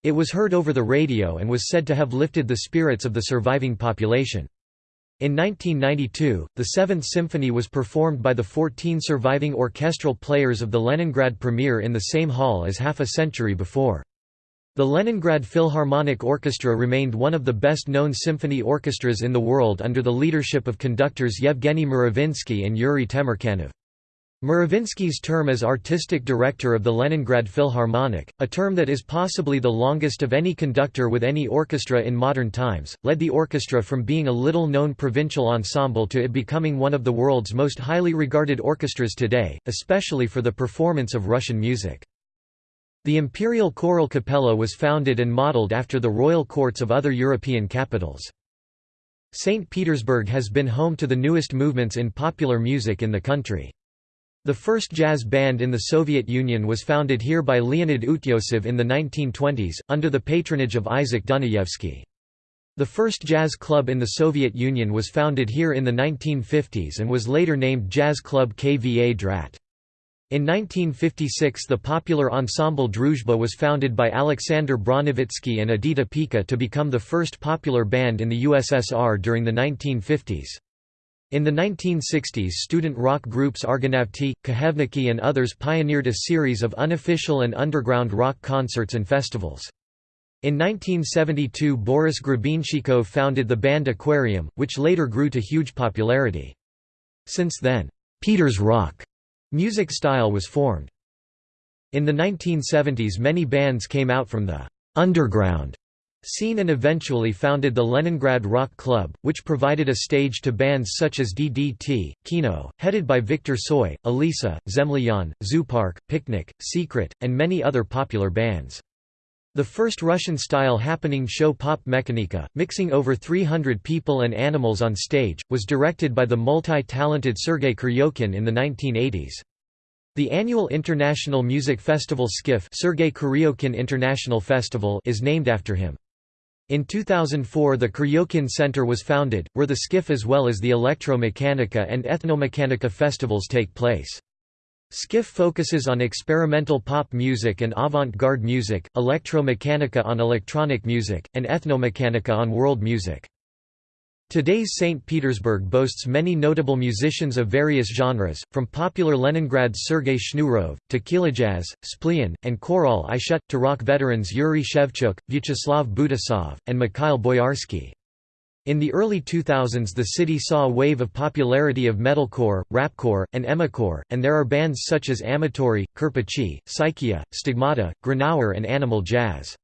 It was heard over the radio and was said to have lifted the spirits of the surviving population. In 1992, the Seventh Symphony was performed by the 14 surviving orchestral players of the Leningrad premiere in the same hall as half a century before. The Leningrad Philharmonic Orchestra remained one of the best-known symphony orchestras in the world under the leadership of conductors Yevgeny Mravinsky and Yuri Temirkanov. Mravinsky's term as artistic director of the Leningrad Philharmonic, a term that is possibly the longest of any conductor with any orchestra in modern times, led the orchestra from being a little-known provincial ensemble to it becoming one of the world's most highly regarded orchestras today, especially for the performance of Russian music. The Imperial Choral Capella was founded and modeled after the royal courts of other European capitals. St. Petersburg has been home to the newest movements in popular music in the country. The first jazz band in the Soviet Union was founded here by Leonid Utyosov in the 1920s, under the patronage of Isaac Dunayevsky. The first jazz club in the Soviet Union was founded here in the 1950s and was later named Jazz Club Kvadrat. In 1956 the popular ensemble Druzhba was founded by Alexander Bronevitsky and Edita Piekha to become the first popular band in the USSR during the 1950s. In the 1960s student rock groups Argonavty, Khmevniki and others pioneered a series of unofficial and underground rock concerts and festivals. In 1972 Boris Grebenshchikov founded the band Aquarium, which later grew to huge popularity. Since then, Peter's rock music style was formed. In the 1970s many bands came out from the underground Scene and eventually founded the Leningrad Rock Club, which provided a stage to bands such as DDT, Kino, headed by Viktor Tsoi, Alisa, Zemlyan, Zoopark, Picnic, Secret, and many other popular bands. The first Russian-style happening show Pop Mechanika, mixing over 300 people and animals on stage, was directed by the multi-talented Sergei Kuryokhin in the 1980s. The annual International Music Festival SKIF Sergei Kuryokhin International Festival is named after him. In 2004 the Kuryokhin Center was founded, where the SKIF as well as the Electromechanica and Ethnomechanica festivals take place. SKIF focuses on experimental pop music and avant-garde music, Electromechanica on electronic music, and Ethnomechanica on world music. Today's St. Petersburg boasts many notable musicians of various genres, from popular Leningrad's Sergei Shnurov, to Kilojazz, Splean, and Korol i Shut, to rock veterans Yuri Shevchuk, Vyacheslav Butusov, and Mikhail Boyarsky. In the early 2000s the city saw a wave of popularity of metalcore, rapcore, and emocore, and there are bands such as Amatory, Kirpichi, Psychia, Stigmata, Grenouer and Animal Jazz.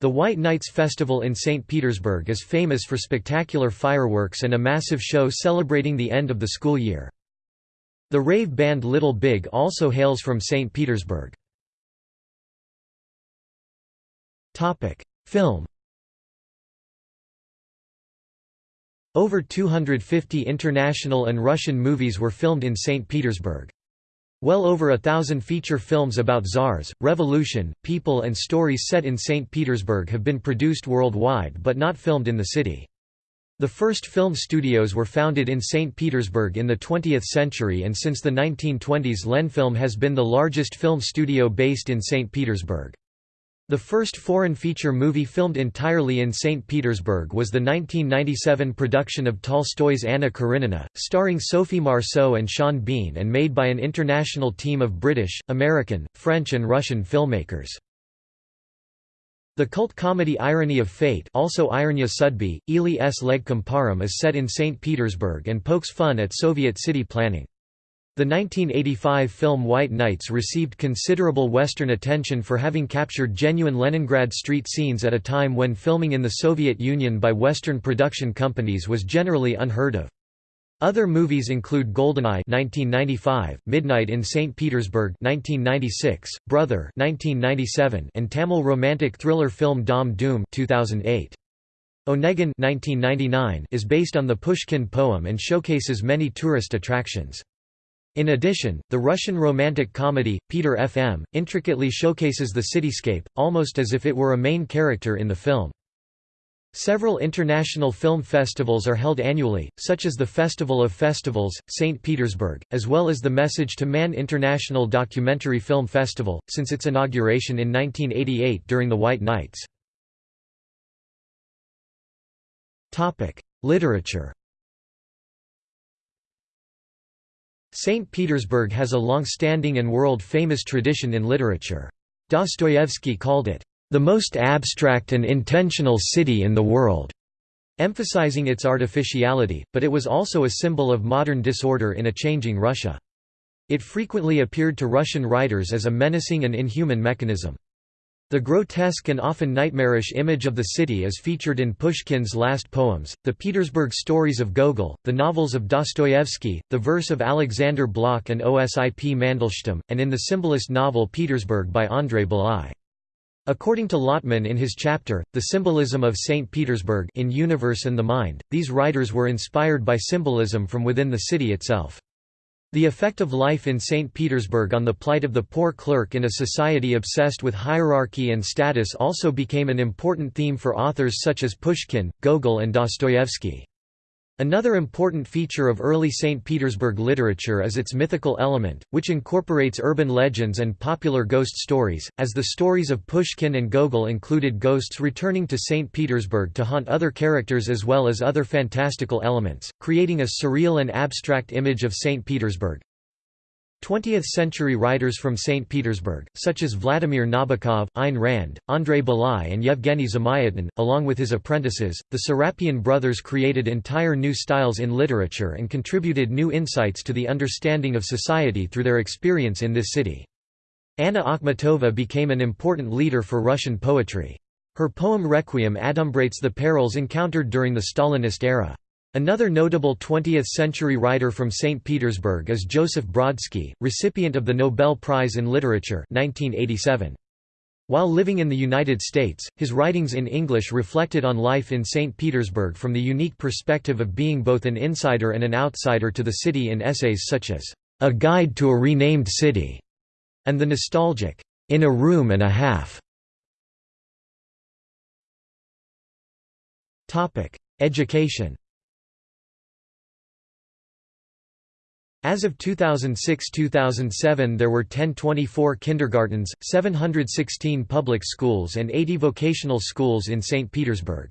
The White Nights Festival in St. Petersburg is famous for spectacular fireworks and a massive show celebrating the end of the school year. The rave band Little Big also hails from St. Petersburg. Film Over 250 international and Russian movies were filmed in St. Petersburg. Well over a thousand feature films about czars, revolution, people and stories set in St. Petersburg have been produced worldwide but not filmed in the city. The first film studios were founded in St. Petersburg in the 20th century and since the 1920s Lenfilm has been the largest film studio based in St. Petersburg. The first foreign feature movie filmed entirely in St. Petersburg was the 1997 production of Tolstoy's Anna Karenina, starring Sophie Marceau and Sean Bean and made by an international team of British, American, French and Russian filmmakers. The cult comedy Irony of Fate also Ironia Sudby, Ili s Legkom Param is set in St. Petersburg and pokes fun at Soviet city planning. The 1985 film White Nights received considerable Western attention for having captured genuine Leningrad street scenes at a time when filming in the Soviet Union by Western production companies was generally unheard of. Other movies include Goldeneye 1995, Midnight in St. Petersburg 1996, Brother 1997, and Tamil romantic thriller film Dhaam Dhoom 2008. Onegin 1999 is based on the Pushkin poem and showcases many tourist attractions. In addition, the Russian romantic comedy, Peter F.M., intricately showcases the cityscape, almost as if it were a main character in the film. Several international film festivals are held annually, such as the Festival of Festivals, St. Petersburg, as well as the Message to Man International Documentary Film Festival, since its inauguration in 1988 during the White Nights. Literature St. Petersburg has a long-standing and world-famous tradition in literature. Dostoevsky called it, "...the most abstract and intentional city in the world", emphasizing its artificiality, but it was also a symbol of modern disorder in a changing Russia. It frequently appeared to Russian writers as a menacing and inhuman mechanism. The grotesque and often nightmarish image of the city is featured in Pushkin's last poems, the Petersburg stories of Gogol, the novels of Dostoevsky, the verse of Alexander Blok and Osip Mandelstam, and in the symbolist novel Petersburg by Andrei Bely. According to Lotman in his chapter, The Symbolism of St. Petersburg in Universe and the Mind, these writers were inspired by symbolism from within the city itself. The effect of life in St. Petersburg on the plight of the poor clerk in a society obsessed with hierarchy and status also became an important theme for authors such as Pushkin, Gogol and Dostoevsky. Another important feature of early St. Petersburg literature is its mythical element, which incorporates urban legends and popular ghost stories, as the stories of Pushkin and Gogol included ghosts returning to St. Petersburg to haunt other characters as well as other fantastical elements, creating a surreal and abstract image of St. Petersburg. 20th-century writers from St. Petersburg, such as Vladimir Nabokov, Ayn Rand, Andrei Bely and Yevgeny Zamyatin, along with his apprentices, the Serapion brothers created entire new styles in literature and contributed new insights to the understanding of society through their experience in this city. Anna Akhmatova became an important leader for Russian poetry. Her poem Requiem adumbrates the perils encountered during the Stalinist era. Another notable 20th-century writer from St. Petersburg is Joseph Brodsky, recipient of the Nobel Prize in Literature 1987. While living in the United States, his writings in English reflected on life in St. Petersburg from the unique perspective of being both an insider and an outsider to the city in essays such as, A Guide to a Renamed City, and the nostalgic In a Room and a Half. Education As of 2006–2007 there were 1024 kindergartens, 716 public schools and 80 vocational schools in St. Petersburg.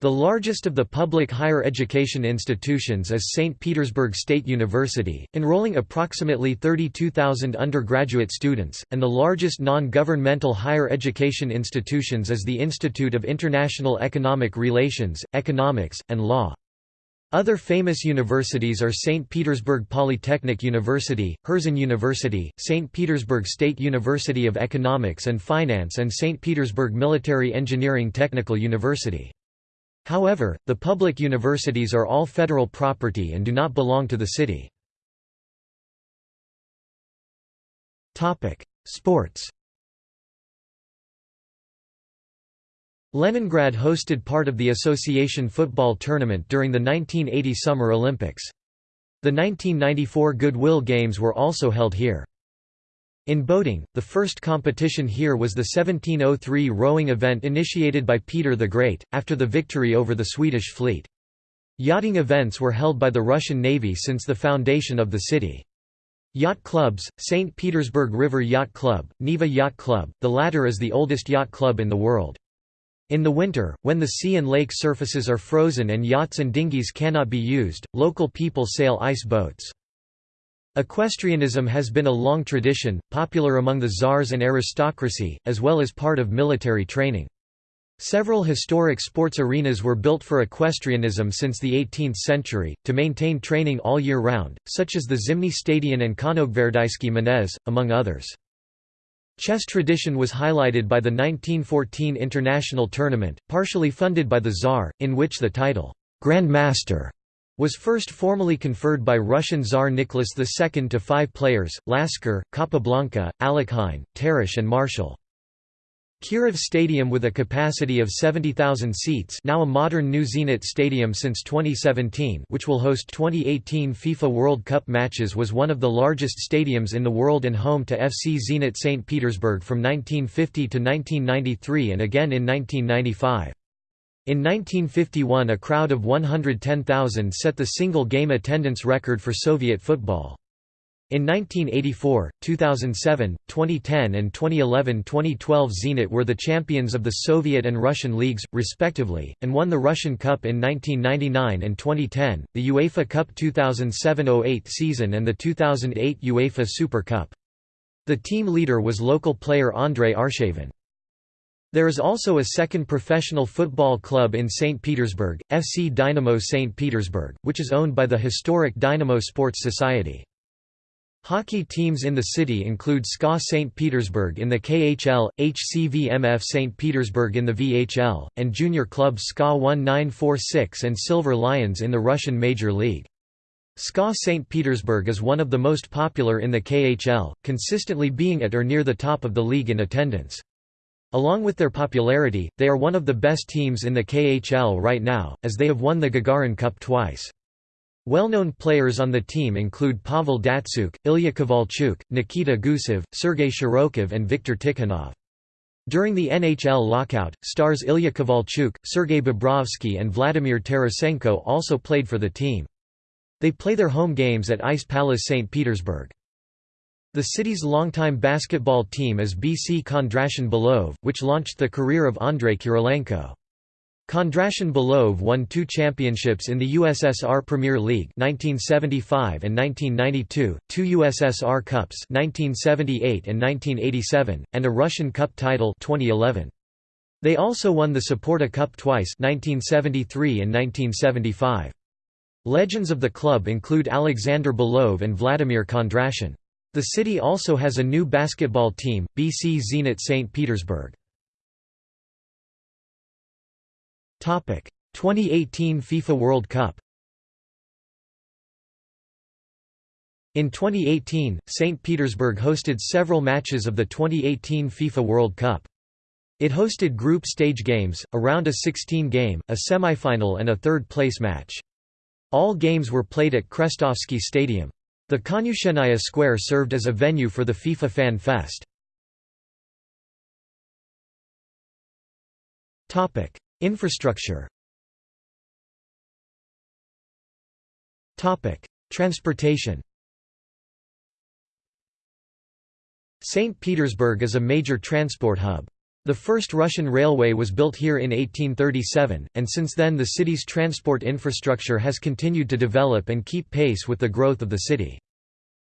The largest of the public higher education institutions is St. Petersburg State University, enrolling approximately 32,000 undergraduate students, and the largest non-governmental higher education institutions is the Institute of International Economic Relations, Economics, and Law. Other famous universities are St. Petersburg Polytechnic University, Herzen University, St. Petersburg State University of Economics and Finance and St. Petersburg Military Engineering Technical University. However, the public universities are all federal property and do not belong to the city. Sports Leningrad hosted part of the association football tournament during the 1980 Summer Olympics. The 1994 Goodwill Games were also held here. In boating, the first competition here was the 1703 rowing event initiated by Peter the Great, after the victory over the Swedish fleet. Yachting events were held by the Russian Navy since the foundation of the city. Yacht clubs, St. Petersburg River Yacht Club, Neva Yacht Club, the latter is the oldest yacht club in the world. In the winter, when the sea and lake surfaces are frozen and yachts and dinghies cannot be used, local people sail ice boats. Equestrianism has been a long tradition, popular among the czars and aristocracy, as well as part of military training. Several historic sports arenas were built for equestrianism since the 18th century, to maintain training all year round, such as the Zimny Stadion and Konogvardaysky Manez, among others. Chess tradition was highlighted by the 1914 international tournament, partially funded by the Tsar, in which the title, Grand Master, was first formally conferred by Russian Tsar Nicholas II to five players, Lasker, Capablanca, Alekhine, Tarrasch and Marshall. Kirov Stadium with a capacity of 70,000 seats now a modern new Zenit Stadium since 2017 which will host 2018 FIFA World Cup matches was one of the largest stadiums in the world and home to FC Zenit St. Petersburg from 1950 to 1993 and again in 1995. In 1951 a crowd of 110,000 set the single-game attendance record for Soviet football. In 1984, 2007, 2010 and 2011–2012 Zenit were the champions of the Soviet and Russian leagues, respectively, and won the Russian Cup in 1999 and 2010, the UEFA Cup 2007–08 season and the 2008 UEFA Super Cup. The team leader was local player Andrei Arshavin. There is also a second professional football club in St. Petersburg, FC Dynamo St. Petersburg, which is owned by the historic Dynamo Sports Society. Hockey teams in the city include SKA St. Petersburg in the KHL, HCVMF St. Petersburg in the VHL, and junior clubs SKA 1946 and Silver Lions in the Russian Major League. SKA St. Petersburg is one of the most popular in the KHL, consistently being at or near the top of the league in attendance. Along with their popularity, they are one of the best teams in the KHL right now, as they have won the Gagarin Cup twice. Well-known players on the team include Pavel Datsyuk, Ilya Kovalchuk, Nikita Gusev, Sergei Shirokov and Viktor Tikhonov. During the NHL lockout, stars Ilya Kovalchuk, Sergei Bobrovsky and Vladimir Tarasenko also played for the team. They play their home games at Ice Palace St. Petersburg. The city's longtime basketball team is BC Kondrashin Belov, which launched the career of Andrei Kirilenko. Kondrashin Belov won two championships in the USSR Premier League 1975 and 1992, two USSR Cups 1978 and 1987, and a Russian Cup title 2011. They also won the Saporta Cup twice 1973 and 1975. Legends of the club include Alexander Belov and Vladimir Kondrashin. The city also has a new basketball team, BC Zenit St. Petersburg. 2018 FIFA World Cup In 2018, St. Petersburg hosted several matches of the 2018 FIFA World Cup. It hosted group stage games, around a round of 16 game, a semifinal and a third-place match. All games were played at Krestovsky Stadium. The Konyushennaya Square served as a venue for the FIFA Fan Fest. Infrastructure Transportation St. Petersburg is a major transport hub. The first Russian railway was built here in 1837, and since then the city's transport infrastructure has continued to develop and keep pace with the growth of the city.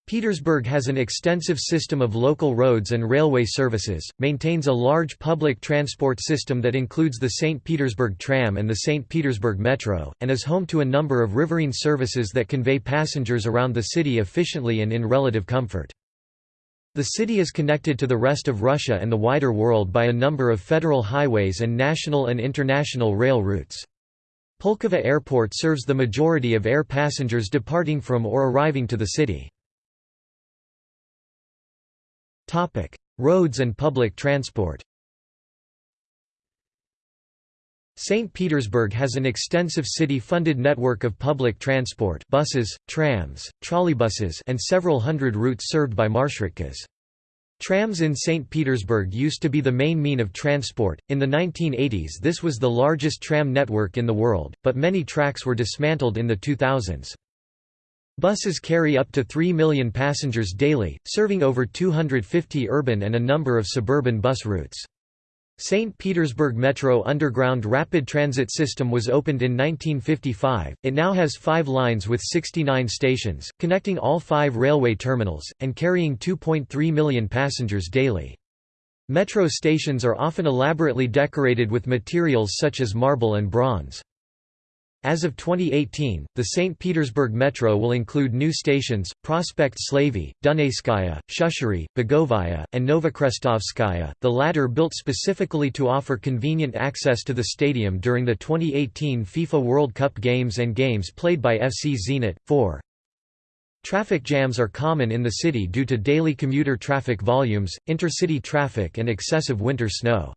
Petersburg has an extensive system of local roads and railway services, maintains a large public transport system that includes the St. Petersburg tram and the St. Petersburg metro, and is home to a number of riverine services that convey passengers around the city efficiently and in relative comfort. The city is connected to the rest of Russia and the wider world by a number of federal highways and national and international rail routes. Pulkovo Airport serves the majority of air passengers departing from or arriving to the city. Roads and public transport St. Petersburg has an extensive city-funded network of public transport buses, trams, trolleybuses and several hundred routes served by marshrutkas. Trams in St. Petersburg used to be the main mean of transport. In the 1980s, this was the largest tram network in the world, but many tracks were dismantled in the 2000s. Buses carry up to 3 million passengers daily, serving over 250 urban and a number of suburban bus routes. St. Petersburg Metro Underground Rapid Transit System was opened in 1955. It now has five lines with 69 stations, connecting all five railway terminals, and carrying 2.3 million passengers daily. Metro stations are often elaborately decorated with materials such as marble and bronze. As of 2018, the St. Petersburg Metro will include new stations, Prospect Slavy, Dunayskaya, Shushary, Begovaya, and Novokrestovskaya, the latter built specifically to offer convenient access to the stadium during the 2018 FIFA World Cup games and games played by FC Zenit. 4. Traffic jams are common in the city due to daily commuter traffic volumes, intercity traffic and excessive winter snow.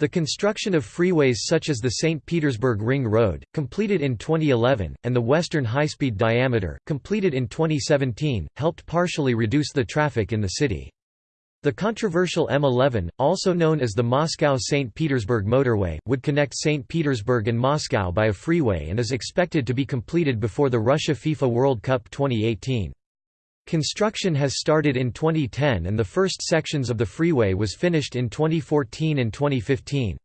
The construction of freeways such as the St. Petersburg Ring Road, completed in 2011, and the Western High-Speed Diameter, completed in 2017, helped partially reduce the traffic in the city. The controversial M11, also known as the Moscow-St. Petersburg motorway, would connect St. Petersburg and Moscow by a freeway and is expected to be completed before the Russia FIFA World Cup 2018. Construction has started in 2010 and the first sections of the freeway was finished in 2014 and 2015.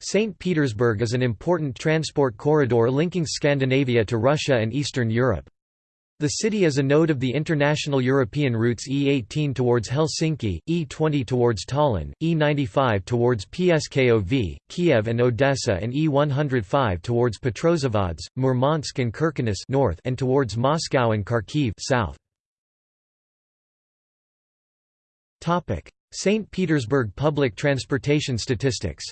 St. Petersburg is an important transport corridor linking Scandinavia to Russia and Eastern Europe. The city is a node of the international European routes E18 towards Helsinki, E20 towards Tallinn, E95 towards Pskov, Kiev and Odessa and E105 towards Petrozavodsk, Murmansk and Kirkenes north and towards Moscow and Kharkiv south. St. Petersburg public transportation statistics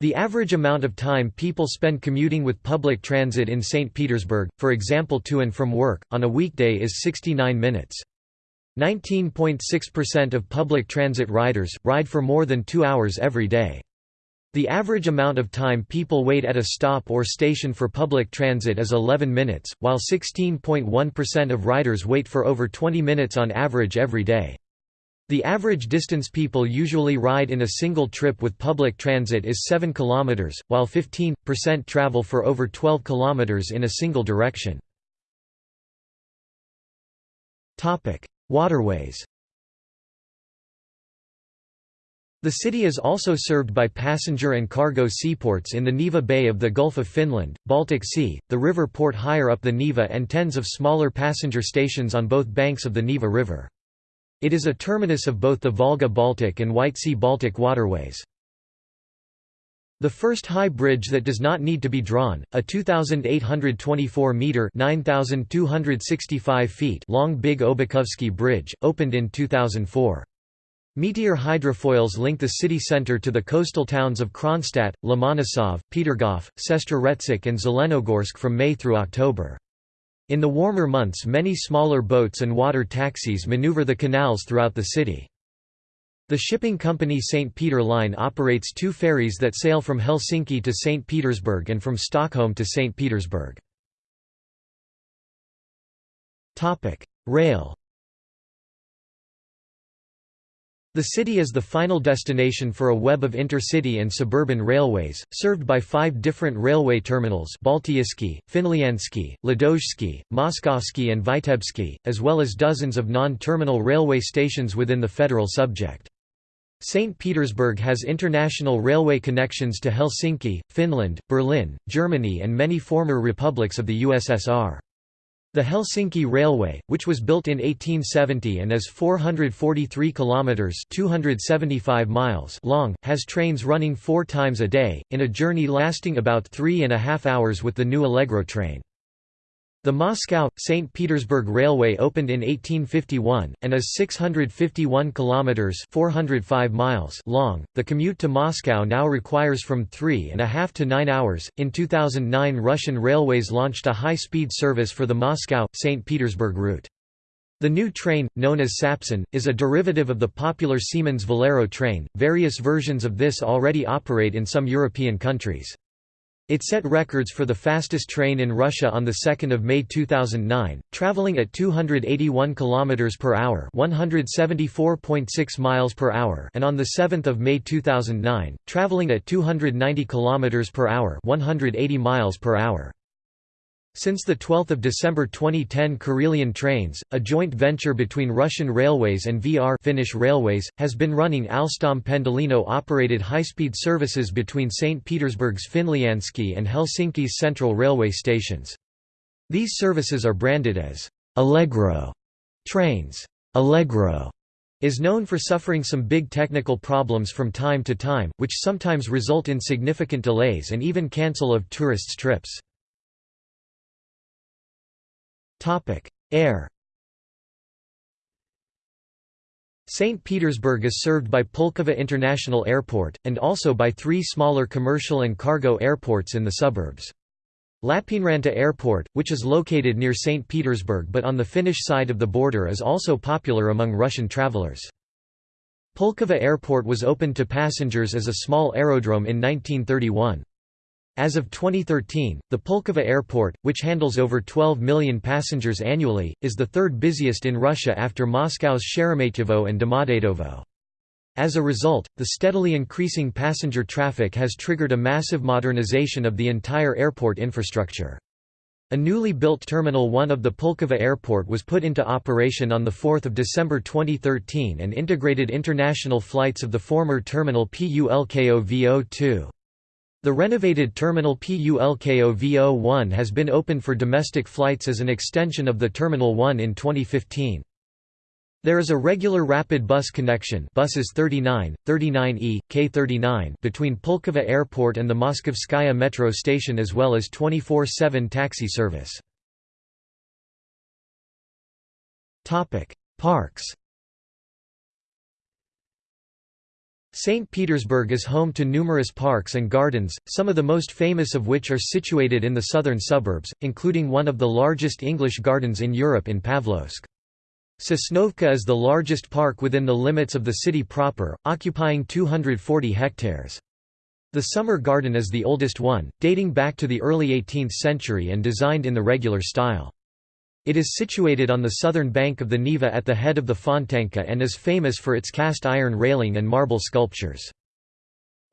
The average amount of time people spend commuting with public transit in St. Petersburg, for example to and from work, on a weekday is 69 minutes. 19.6% of public transit riders, ride for more than two hours every day. The average amount of time people wait at a stop or station for public transit is 11 minutes, while 16.1% of riders wait for over 20 minutes on average every day. The average distance people usually ride in a single trip with public transit is 7 km, while 15% travel for over 12 km in a single direction. Waterways The city is also served by passenger and cargo seaports in the Neva Bay of the Gulf of Finland, Baltic Sea, the river port higher up the Neva and tens of smaller passenger stations on both banks of the Neva River. It is a terminus of both the Volga-Baltic and White Sea-Baltic waterways. The first high bridge that does not need to be drawn, a 2,824-metre 9,265 feet long Big Obukhovsky Bridge, opened in 2004. Meteor hydrofoils link the city center to the coastal towns of Kronstadt, Lomonosov, Petergof, Sestroretsk and Zelenogorsk from May through October. In the warmer months many smaller boats and water taxis maneuver the canals throughout the city. The shipping company St. Peter Line operates two ferries that sail from Helsinki to St. Petersburg and from Stockholm to St. Petersburg. Rail The city is the final destination for a web of intercity and suburban railways, served by five different railway terminals Baltiyski, Finlyandsky, Ladozhsky, Moskovsky and Vitebsky, as well as dozens of non-terminal railway stations within the federal subject. St. Petersburg has international railway connections to Helsinki, Finland, Berlin, Germany and many former republics of the USSR. The Helsinki Railway, which was built in 1870 and is 443 kilometers (275 miles) long, has trains running 4 times a day in a journey lasting about three and a half hours with the new Allegro train. The Moscow-St. Petersburg Railway opened in 1851, and is 651 kilometers (405 miles) long. The commute to Moscow now requires from three and a half to nine hours. In 2009, Russian Railways launched a high-speed service for the Moscow-St. Petersburg route. The new train, known as Sapsan, is a derivative of the popular Siemens Velaro train. Various versions of this already operate in some European countries. It set records for the fastest train in Russia on 2 May 2009, traveling at 281 km per hour, 174.6 miles per hour, and on 7 May 2009, traveling at 290 km per hour, 180 miles per hour. Since 12 December 2010 Karelian Trains, a joint venture between Russian Railways and VR Finnish Railways, has been running Alstom Pendolino-operated high-speed services between St. Petersburg's Finlyandsky and Helsinki's central railway stations. These services are branded as «Allegro» trains. Allegro is known for suffering some big technical problems from time to time, which sometimes result in significant delays and even cancel of tourists' trips. Air St. Petersburg is served by Pulkovo International Airport, and also by three smaller commercial and cargo airports in the suburbs. Lappeenranta Airport, which is located near St. Petersburg but on the Finnish side of the border is also popular among Russian travelers. Pulkovo Airport was opened to passengers as a small aerodrome in 1931. As of 2013, the Pulkovo Airport, which handles over 12 million passengers annually, is the third busiest in Russia after Moscow's Sheremetyevo and Domodedovo. As a result, the steadily increasing passenger traffic has triggered a massive modernization of the entire airport infrastructure. A newly built Terminal 1 of the Pulkovo Airport was put into operation on 4 December 2013 and integrated international flights of the former Terminal PULKO VO2. The renovated terminal PULKO VO1 has been opened for domestic flights as an extension of the Terminal 1 in 2015. There is a regular rapid bus connection buses 39, 39E, K39 between Pulkovo Airport and the Moskovskaya metro station as well as 24-7 taxi service. Parks St. Petersburg is home to numerous parks and gardens, some of the most famous of which are situated in the southern suburbs, including one of the largest English gardens in Europe in Pavlovsk. Sosnovka is the largest park within the limits of the city proper, occupying 240 hectares. The Summer Garden is the oldest one, dating back to the early 18th century and designed in the regular style. It is situated on the southern bank of the Neva at the head of the Fontanka and is famous for its cast iron railing and marble sculptures.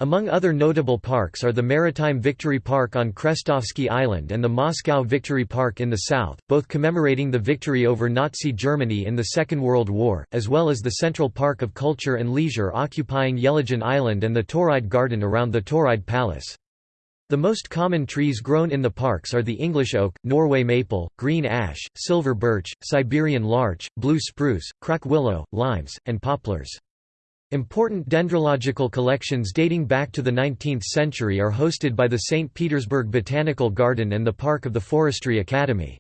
Among other notable parks are the Maritime Victory Park on Krestovsky Island and the Moscow Victory Park in the south, both commemorating the victory over Nazi Germany in the Second World War, as well as the Central Park of Culture and Leisure occupying Yelagin Island and the Tauride Garden around the Tauride Palace. The most common trees grown in the parks are the English oak, Norway maple, green ash, silver birch, Siberian larch, blue spruce, crack willow, limes, and poplars. Important dendrological collections dating back to the 19th century are hosted by the St. Petersburg Botanical Garden and the Park of the Forestry Academy.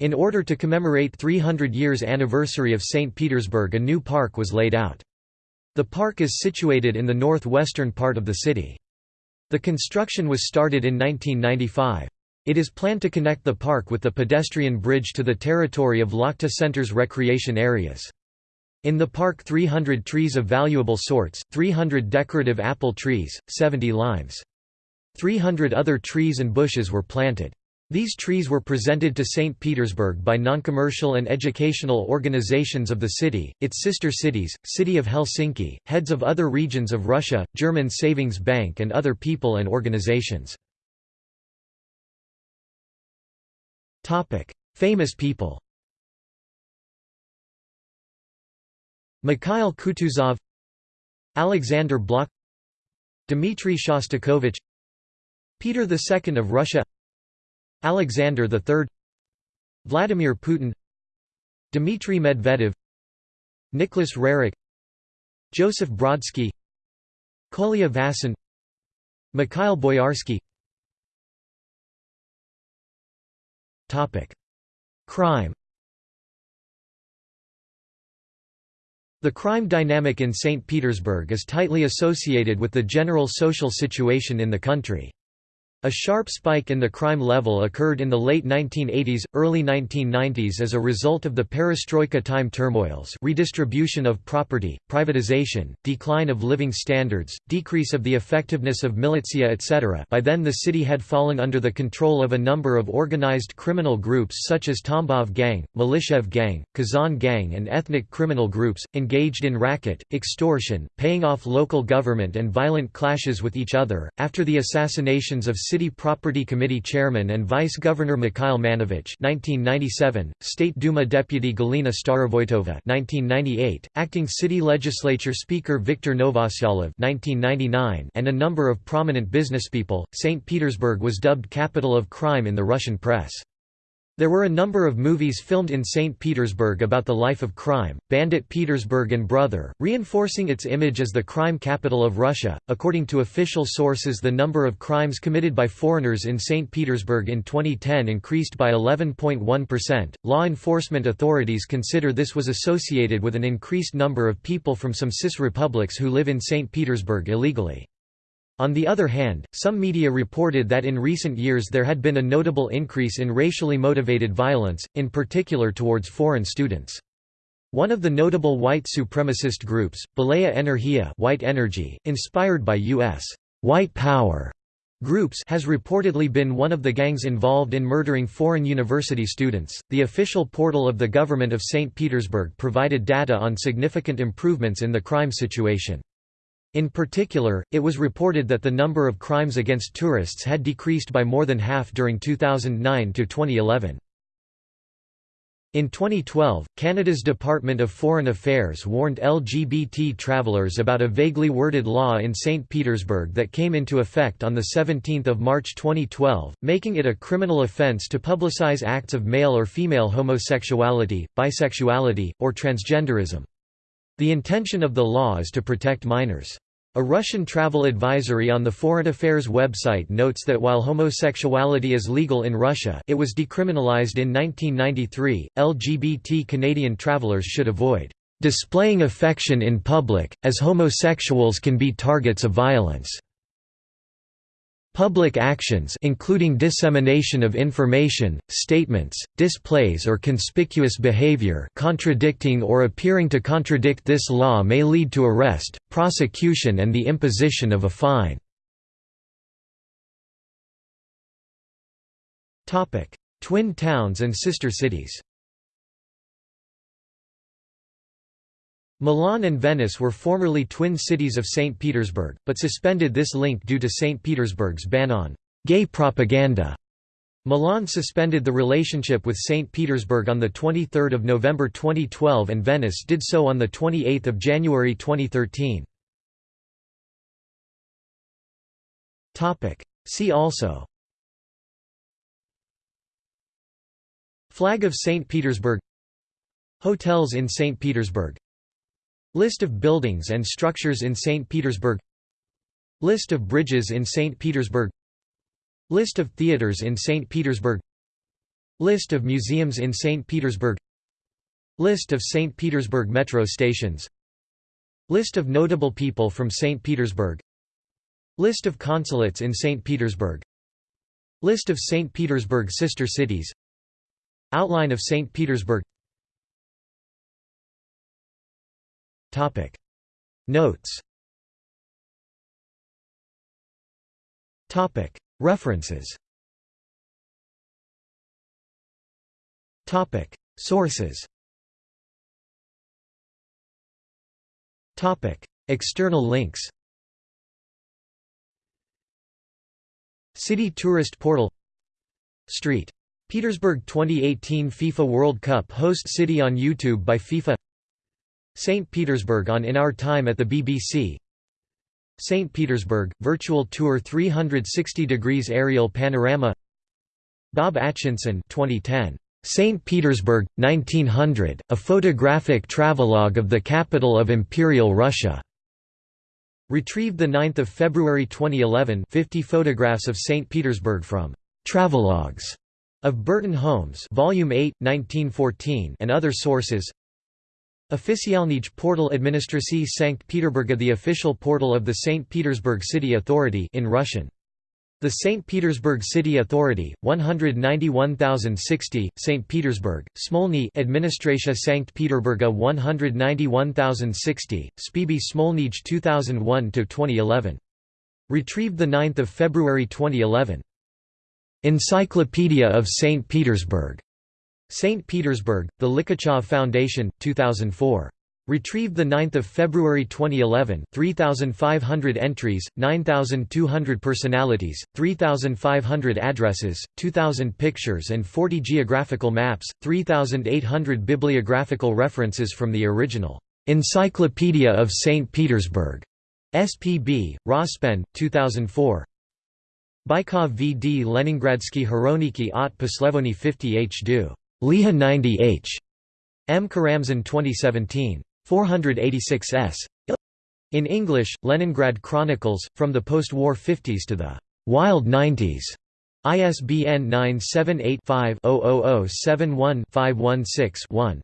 In order to commemorate 300 years anniversary of St. Petersburg a new park was laid out. The park is situated in the northwestern part of the city. The construction was started in 1995. It is planned to connect the park with the pedestrian bridge to the territory of Lakhta Center's recreation areas. In the park 300 trees of valuable sorts, 300 decorative apple trees, 70 limes. 300 other trees and bushes were planted. These trees were presented to St. Petersburg by noncommercial and educational organizations of the city, its sister cities, City of Helsinki, heads of other regions of Russia, German Savings Bank and other people and organizations. Famous people Mikhail Kutuzov Alexander Blok Dmitry Shostakovich Peter II of Russia Alexander III Vladimir Putin Dmitry Medvedev Nicholas Roerich Joseph Brodsky Kolya Vasin Mikhail Boyarsky Crime The crime dynamic in St. Petersburg is tightly associated with the general social situation in the country. A sharp spike in the crime level occurred in the late 1980s, early 1990s as a result of the perestroika time turmoils redistribution of property, privatization, decline of living standards, decrease of the effectiveness of militia etc. By then the city had fallen under the control of a number of organized criminal groups such as Tambov Gang, Militiaev Gang, Kazan Gang and ethnic criminal groups, engaged in racket, extortion, paying off local government and violent clashes with each other. After the assassinations of City Property Committee Chairman and Vice-Governor Mikhail Manevich 1997, State Duma Deputy Galina Starovoitova 1998, Acting City Legislature Speaker Viktor Novoselov 1999, and a number of prominent businesspeople, St. Petersburg was dubbed capital of crime in the Russian press. There were a number of movies filmed in St. Petersburg about the life of crime, Bandit Petersburg and Brother, reinforcing its image as the crime capital of Russia. According to official sources, the number of crimes committed by foreigners in St. Petersburg in 2010 increased by 11.1%. Law enforcement authorities consider this was associated with an increased number of people from some CIS republics who live in St. Petersburg illegally. On the other hand, some media reported that in recent years there had been a notable increase in racially motivated violence, in particular towards foreign students. One of the notable white supremacist groups, Belaya Energia white energy, inspired by U.S. white power groups has reportedly been one of the gangs involved in murdering foreign university students. The official portal of the government of St. Petersburg provided data on significant improvements in the crime situation. In particular, it was reported that the number of crimes against tourists had decreased by more than half during 2009 to 2011. In 2012, Canada's Department of Foreign Affairs warned LGBT travellers about a vaguely worded law in St. Petersburg that came into effect on 17 March 2012, making it a criminal offence to publicize acts of male or female homosexuality, bisexuality, or transgenderism. The intention of the law is to protect minors. A Russian travel advisory on the Foreign Affairs website notes that while homosexuality is legal in Russia it was decriminalized in 1993, LGBT Canadian travelers should avoid "...displaying affection in public, as homosexuals can be targets of violence." Public actions including dissemination of information, statements, displays or conspicuous behavior contradicting or appearing to contradict this law may lead to arrest, prosecution and the imposition of a fine. Twin towns and sister cities Milan and Venice were formerly twin cities of St. Petersburg, but suspended this link due to St. Petersburg's ban on gay propaganda. Milan suspended the relationship with St. Petersburg on 23 November 2012 and Venice did so on 28 January 2013. See also Flag of St. Petersburg Hotels in St. Petersburg List of buildings and structures in St. Petersburg List of bridges in St. Petersburg List of theaters in St. Petersburg List of museums in St. Petersburg List of St. Petersburg metro stations List of notable people from St. Petersburg List of consulates in St. Petersburg List of St. Petersburg sister cities Outline of St. Petersburg Topic. Notes. Topic. References. Topic. Sources. Topic. External links. City Tourist Portal. Street. Petersburg 2018 FIFA World Cup host city on YouTube by FIFA St. Petersburg on In Our Time at the BBC St. Petersburg, virtual tour 360 degrees aerial panorama Bob Atchinson 2010. St. Petersburg, 1900, a photographic travelogue of the capital of Imperial Russia. Retrieved 9 February 2011 50 photographs of St. Petersburg from «Travelogues» of Burton Holmes Volume 8, 1914 and other sources Oficialnij portal Administracji Sankt Peterburga The official portal of the St. Petersburg City Authority in Russian the St. Petersburg City Authority, 191,060, St. Petersburg, Smolny Administratia Sankt Peterburga 191,060, Spb Smolnij 2001–2011. Retrieved 9 February 2011. Encyclopedia of St. Petersburg. St. Petersburg, The Likhachov Foundation, 2004. Retrieved 9 February 2011 3,500 entries, 9,200 personalities, 3,500 addresses, 2,000 pictures and 40 geographical maps, 3,800 bibliographical references from the original "'Encyclopedia of St. Petersburg' SPB, Rospen, 2004 Bykov VD Leningradsky Hroniki от Poslevony 50 H. Du. Liha 90 H. M. Karamzin 2017 486 s. In English, Leningrad Chronicles, From the Post-War 50s to the Wild 90s. ISBN 978 5 71 516 1.